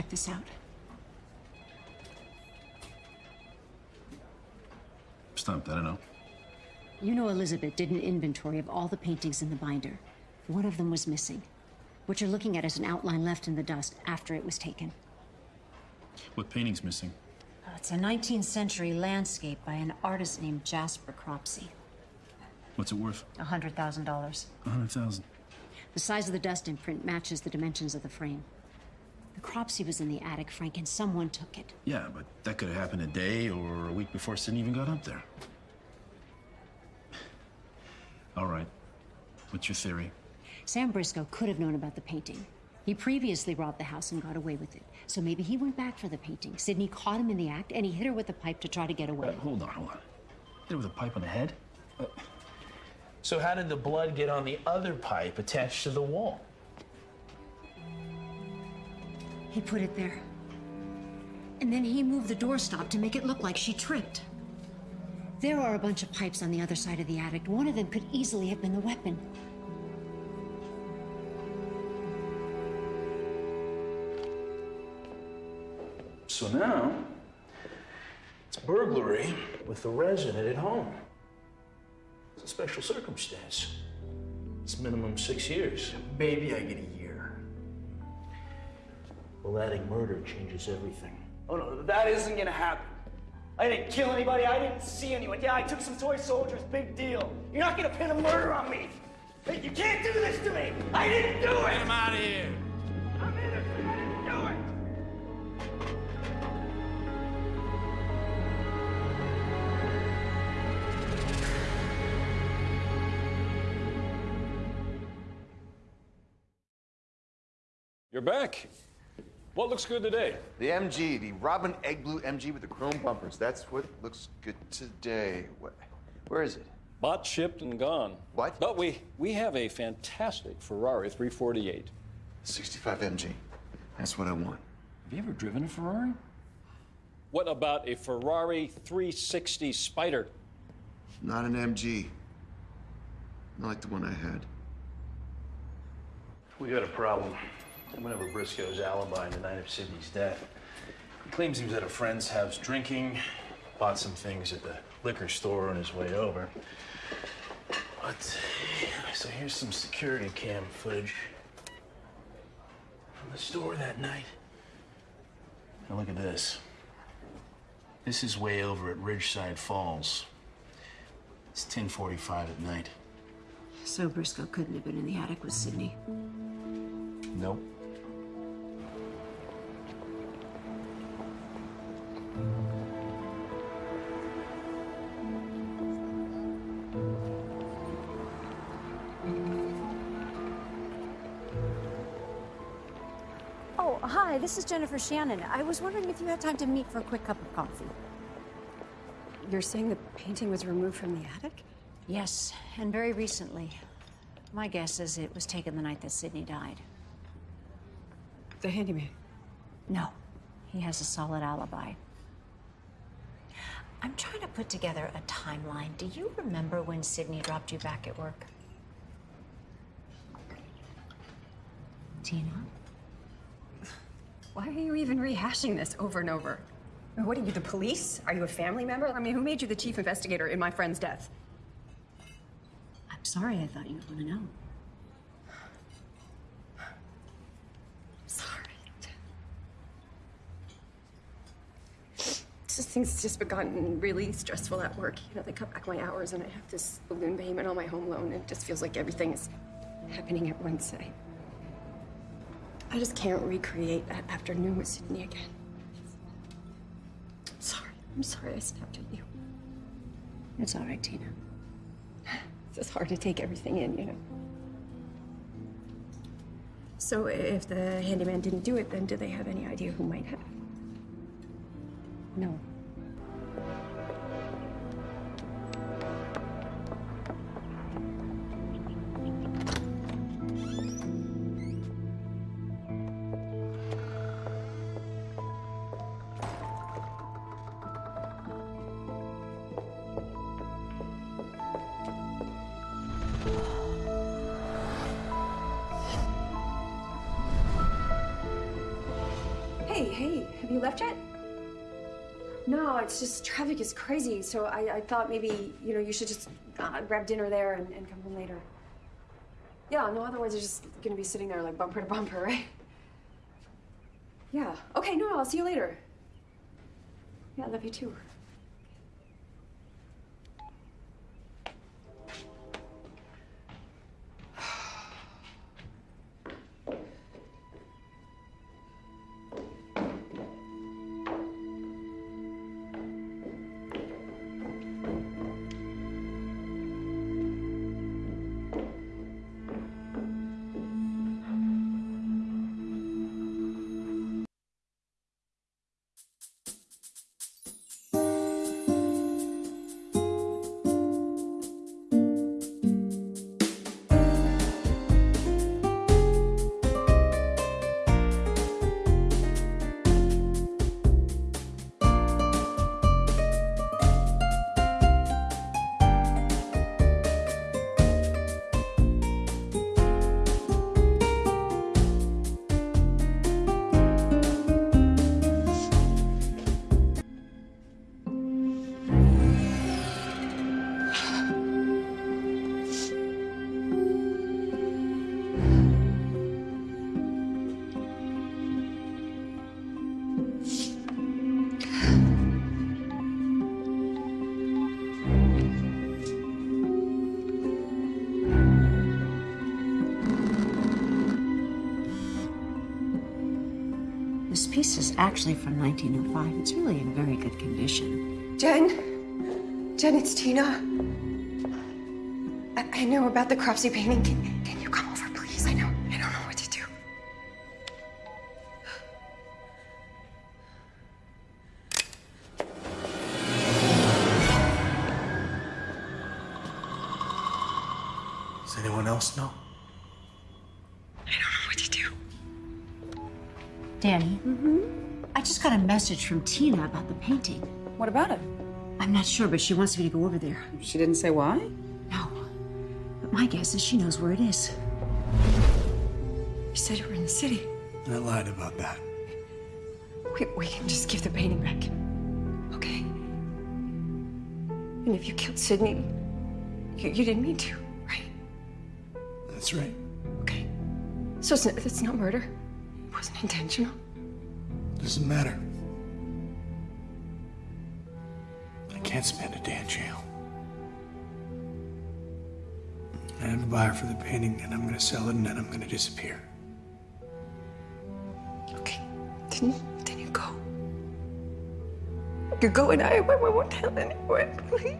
Check this out. Stumped, I don't know. You know Elizabeth did an inventory of all the paintings in the binder. One of them was missing. What you're looking at is an outline left in the dust after it was taken. What painting's missing? Uh, It's a 19th century landscape by an artist named Jasper Cropsey. What's it worth? A $100,000. A hundred thousand. The size of the dust imprint matches the dimensions of the frame. The Cropsey was in the attic, Frank, and someone took it. Yeah, but that could have happened a day or a week before Sydney even got up there. All right. What's your theory? Sam Briscoe could have known about the painting. He previously robbed the house and got away with it. So maybe he went back for the painting. Sydney caught him in the act, and he hit her with a pipe to try to get away. Uh, hold on, hold on. Hit her with a pipe on the head? So how did the blood get on the other pipe attached to the wall? He put it there. And then he moved the doorstop to make it look like she tripped. There are a bunch of pipes on the other side of the attic. One of them could easily have been the weapon. So now, it's burglary with the resident at home. It's a special circumstance. It's minimum six years. Maybe I get a year. Well, adding murder changes everything. Oh no, that isn't gonna happen. I didn't kill anybody, I didn't see anyone. Yeah, I took some toy soldiers, big deal. You're not gonna pin a murder on me. Hey, You can't do this to me! I didn't do it! Get him out of here! I'm innocent, I didn't do it! You're back. What looks good today? The MG, the Robin Egg Blue MG with the chrome bumpers. That's what looks good today. What, where is it? Bought, shipped, and gone. What? But we we have a fantastic Ferrari 348. 65 MG. That's what I want. Have you ever driven a Ferrari? What about a Ferrari 360 Spider? Not an MG. Not like the one I had. We got a problem. Whenever Briscoe's alibi the night of Sydney's death, he claims he was at a friend's house drinking, bought some things at the liquor store on his way over. But, so here's some security cam footage from the store that night. Now look at this. This is way over at Ridgeside Falls. It's 10:45 at night. So Briscoe couldn't have been in the attic with Sydney. Nope. Oh, hi, this is Jennifer Shannon. I was wondering if you had time to meet for a quick cup of coffee. You're saying the painting was removed from the attic? Yes, and very recently. My guess is it was taken the night that Sydney died. The handyman. No, he has a solid alibi. I'm trying to put together a timeline. Do you remember when Sydney dropped you back at work? Tina? Why are you even rehashing this over and over? What are you, the police? Are you a family member? I mean, who made you the chief investigator in my friend's death? I'm sorry, I thought you'd want to know. Sorry. Just things just gotten really stressful at work. You know, they cut back my hours and I have this balloon payment on my home loan. and It just feels like everything is happening at once. I, I just can't recreate that afternoon with Sydney again. I'm sorry. I'm sorry I snapped at you. It's all right, Tina. It's just hard to take everything in, you know. So if the handyman didn't do it, then do they have any idea who might have? No. Is crazy. So I, I thought maybe, you know, you should just uh, grab dinner there and, and come home later. Yeah, no, otherwise you're just gonna be sitting there like bumper to bumper, right? Yeah. Okay, no, I'll see you later. Yeah, I love you too. Piece is actually from 1905. It's really in very good condition. Jen? Jen, it's Tina. I, I know about the Cropsey painting. Message from Tina about the painting. What about it? I'm not sure, but she wants me to go over there. She didn't say why? No. But my guess is she knows where it is. You said you were in the city. I lied about that. We, we can just give the painting back. Okay? And if you killed Sydney, you, you didn't mean to, right? That's right. Okay. So it's, it's not murder? It wasn't intentional? Doesn't matter. Can't spend a day in jail. I have a buyer for the painting, and I'm to sell it, and then I'm to disappear. Okay, Then, then you go. You go and I, I won't tell anyone, please.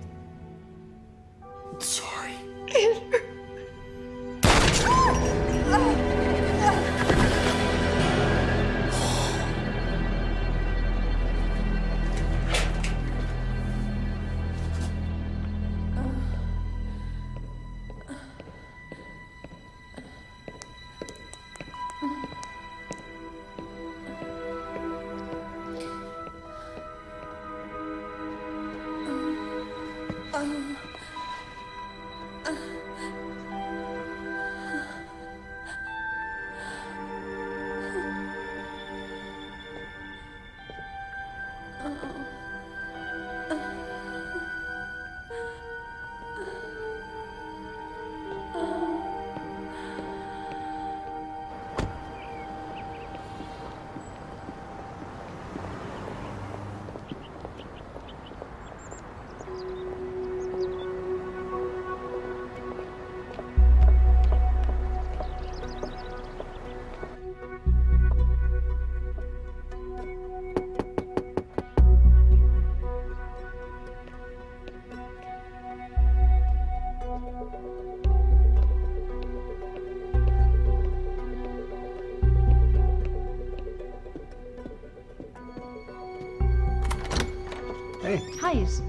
Hi, is,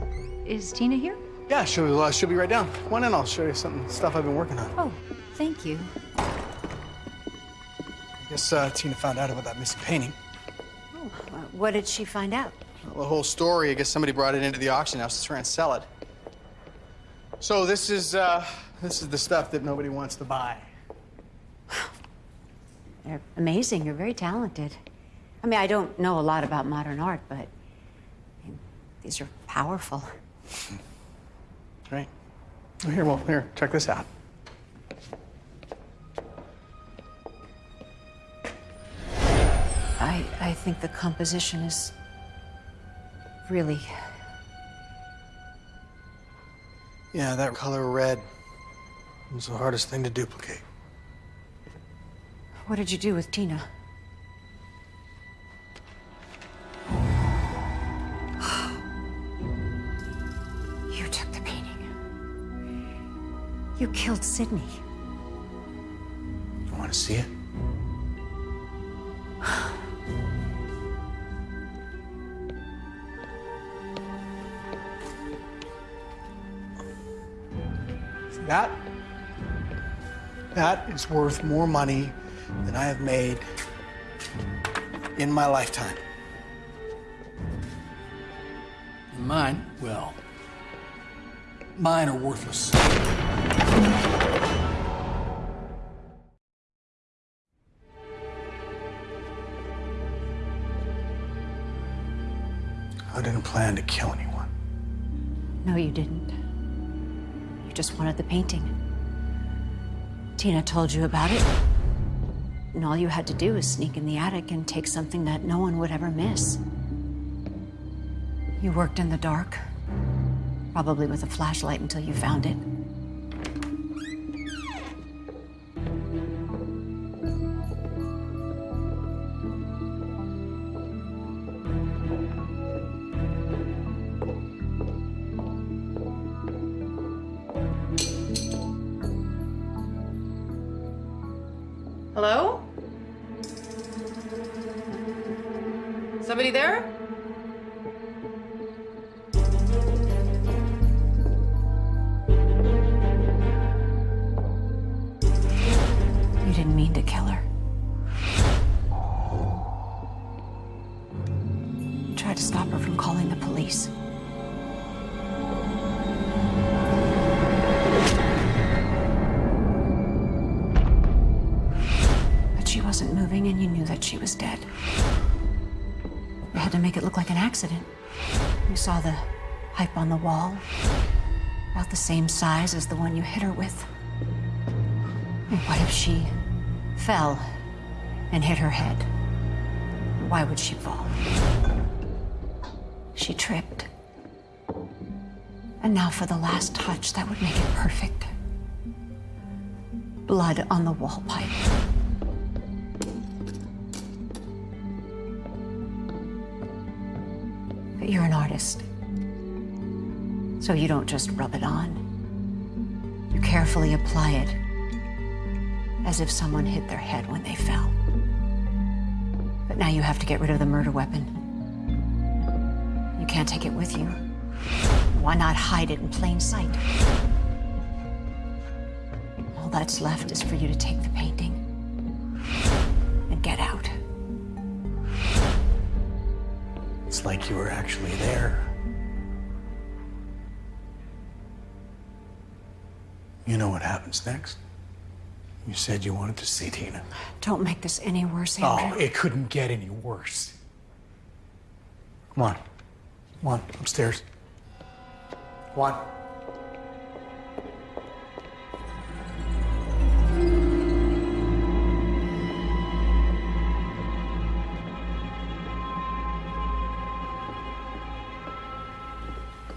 is Tina here? Yeah, she'll, uh, she'll be right down. Come on in, I'll show you some stuff I've been working on. Oh, thank you. I guess uh, Tina found out about that missing painting. Uh, What did she find out? Well, the whole story, I guess somebody brought it into the auction house to try and sell it. So this is, uh, this is the stuff that nobody wants to buy. They're amazing. You're very talented. I mean, I don't know a lot about modern art, but I mean, these are powerful. Right. Here, well, here, check this out. I, I think the composition is really. Yeah, that color red was the hardest thing to duplicate. What did you do with Tina? You killed Sydney. You want to see it? That? That is worth more money than I have made in my lifetime. And mine, well, mine are worthless. I didn't plan to kill anyone. No, you didn't. You just wanted the painting. Tina told you about it. And all you had to do was sneak in the attic and take something that no one would ever miss. You worked in the dark, probably with a flashlight until you found it. There? On the wall, about the same size as the one you hit her with. What if she fell and hit her head? Why would she fall? She tripped. And now for the last touch that would make it perfect. Blood on the wall pipe. But you're an artist. So you don't just rub it on. You carefully apply it as if someone hit their head when they fell. But now you have to get rid of the murder weapon. You can't take it with you. Why not hide it in plain sight? All that's left is for you to take the painting and get out. It's like you were actually there. Know what happens next? You said you wanted to see Tina. Don't make this any worse, oh, Andrew. Oh, it couldn't get any worse. Come on. Come on, upstairs. Come on.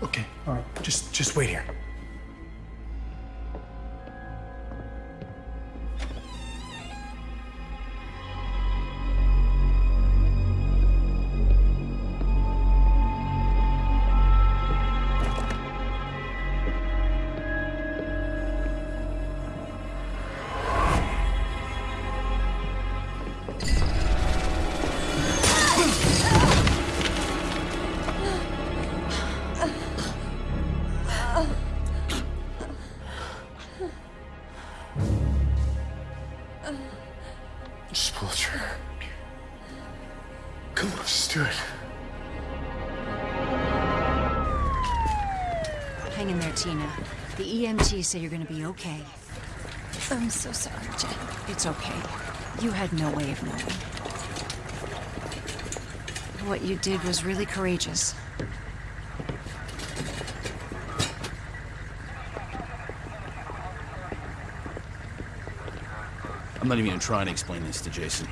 Okay, all right. Just just wait here. EMT say you're gonna be okay. I'm so sorry, Jen. It's okay. You had no way of knowing. What you did was really courageous. I'm not even gonna try and explain this to Jason.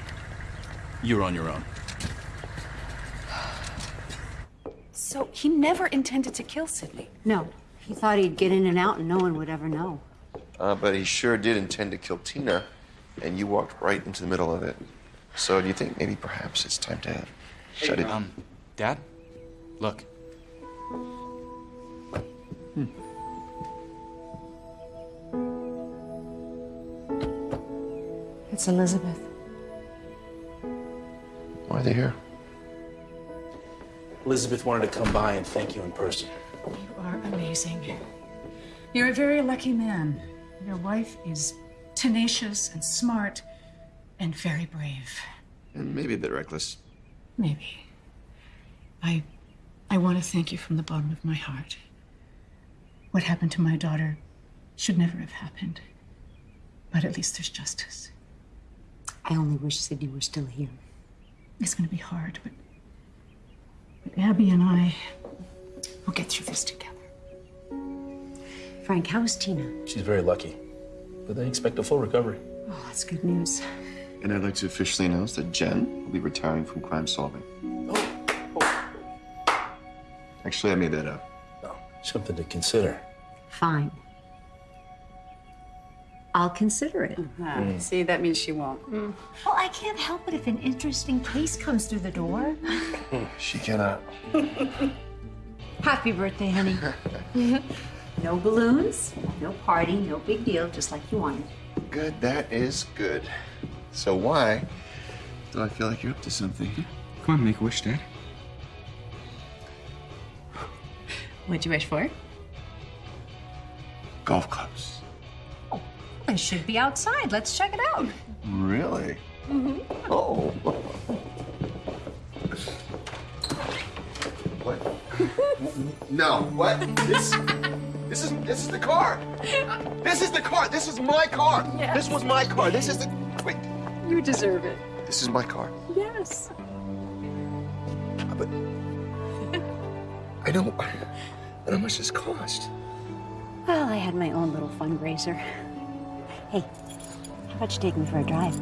You're on your own. So he never intended to kill Sydney. No, he thought he'd get in and out and no one would ever know. Uh, but he sure did intend to kill Tina, and you walked right into the middle of it. So do you think maybe perhaps it's time to shut it? Um, Dad? Look. It's Elizabeth. Why are they here? Elizabeth wanted to come by and thank you in person. You are amazing. You're a very lucky man. Your wife is tenacious and smart and very brave. And maybe a bit reckless. Maybe. I I want to thank you from the bottom of my heart. What happened to my daughter should never have happened. But at least there's justice. I only wish Sydney were still here. It's going to be hard, but, but Abby and I will get through this together. Frank, how is Tina? She's very lucky, but they expect a full recovery. Oh, that's good news. And I'd like to officially announce that Jen will be retiring from crime solving. Oh. oh. Actually, I made that up. Something to consider. Fine. I'll consider it. Ah, See, that means she won't. Well, I can't help it if an interesting case comes through the door. She cannot. Happy birthday, honey. no balloons, no party, no big deal, just like you wanted. Good, that is good. So why do I feel like you're up to something? Come on, make a wish, Dad. What'd you wish for? Golf clubs. Oh, it should be outside. Let's check it out. Really? Mm-hmm. Oh. no. What? This? This is this is the car. This is the car. This is my car. Yes. This was my car. This is the. Wait. You deserve it. This is my car. Yes. But I don't. I don't know how much this cost. Well, I had my own little fundraiser. Hey, how about you take me for a drive?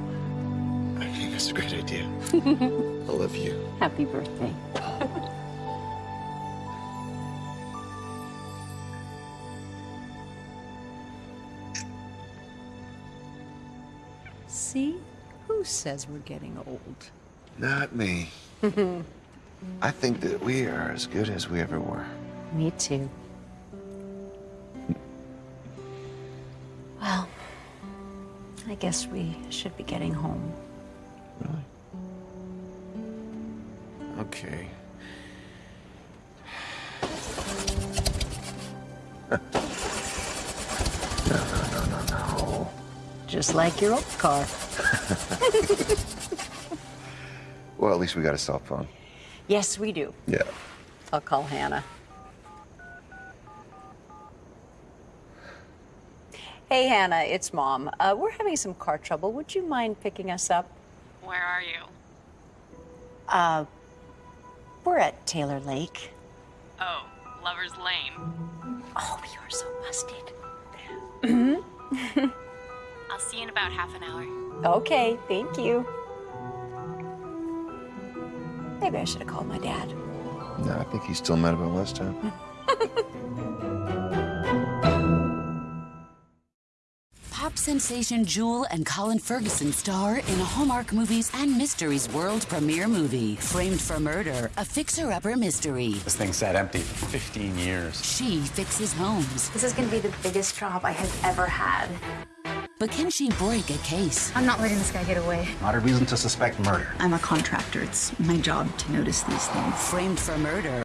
I think that's a great idea. I love you. Happy birthday. says we're getting old? Not me. I think that we are as good as we ever were. Me too. Well, I guess we should be getting home. Really? Okay. no. Just like your old car. Well, at least we got a cell phone. yes, we do. Yeah. I'll call Hannah. Hey, Hannah, it's Mom. Uh, we're having some car trouble. Would you mind picking us up? Where are you? Uh, we're at Taylor Lake. Oh, Lover's Lane. Oh, you're so busted. I'll see you in about half an hour. Okay, thank you. Maybe I should have called my dad. No, I think he's still mad about last time. Pop sensation Jewel and Colin Ferguson star in a Hallmark Movies and Mysteries world premiere movie, Framed for Murder, a fixer-upper mystery. This thing sat empty for 15 years. She fixes homes. This is gonna be the biggest job I have ever had. But can she break a case? I'm not letting this guy get away. Not a reason to suspect murder. I'm a contractor. It's my job to notice these things. Framed for Murder,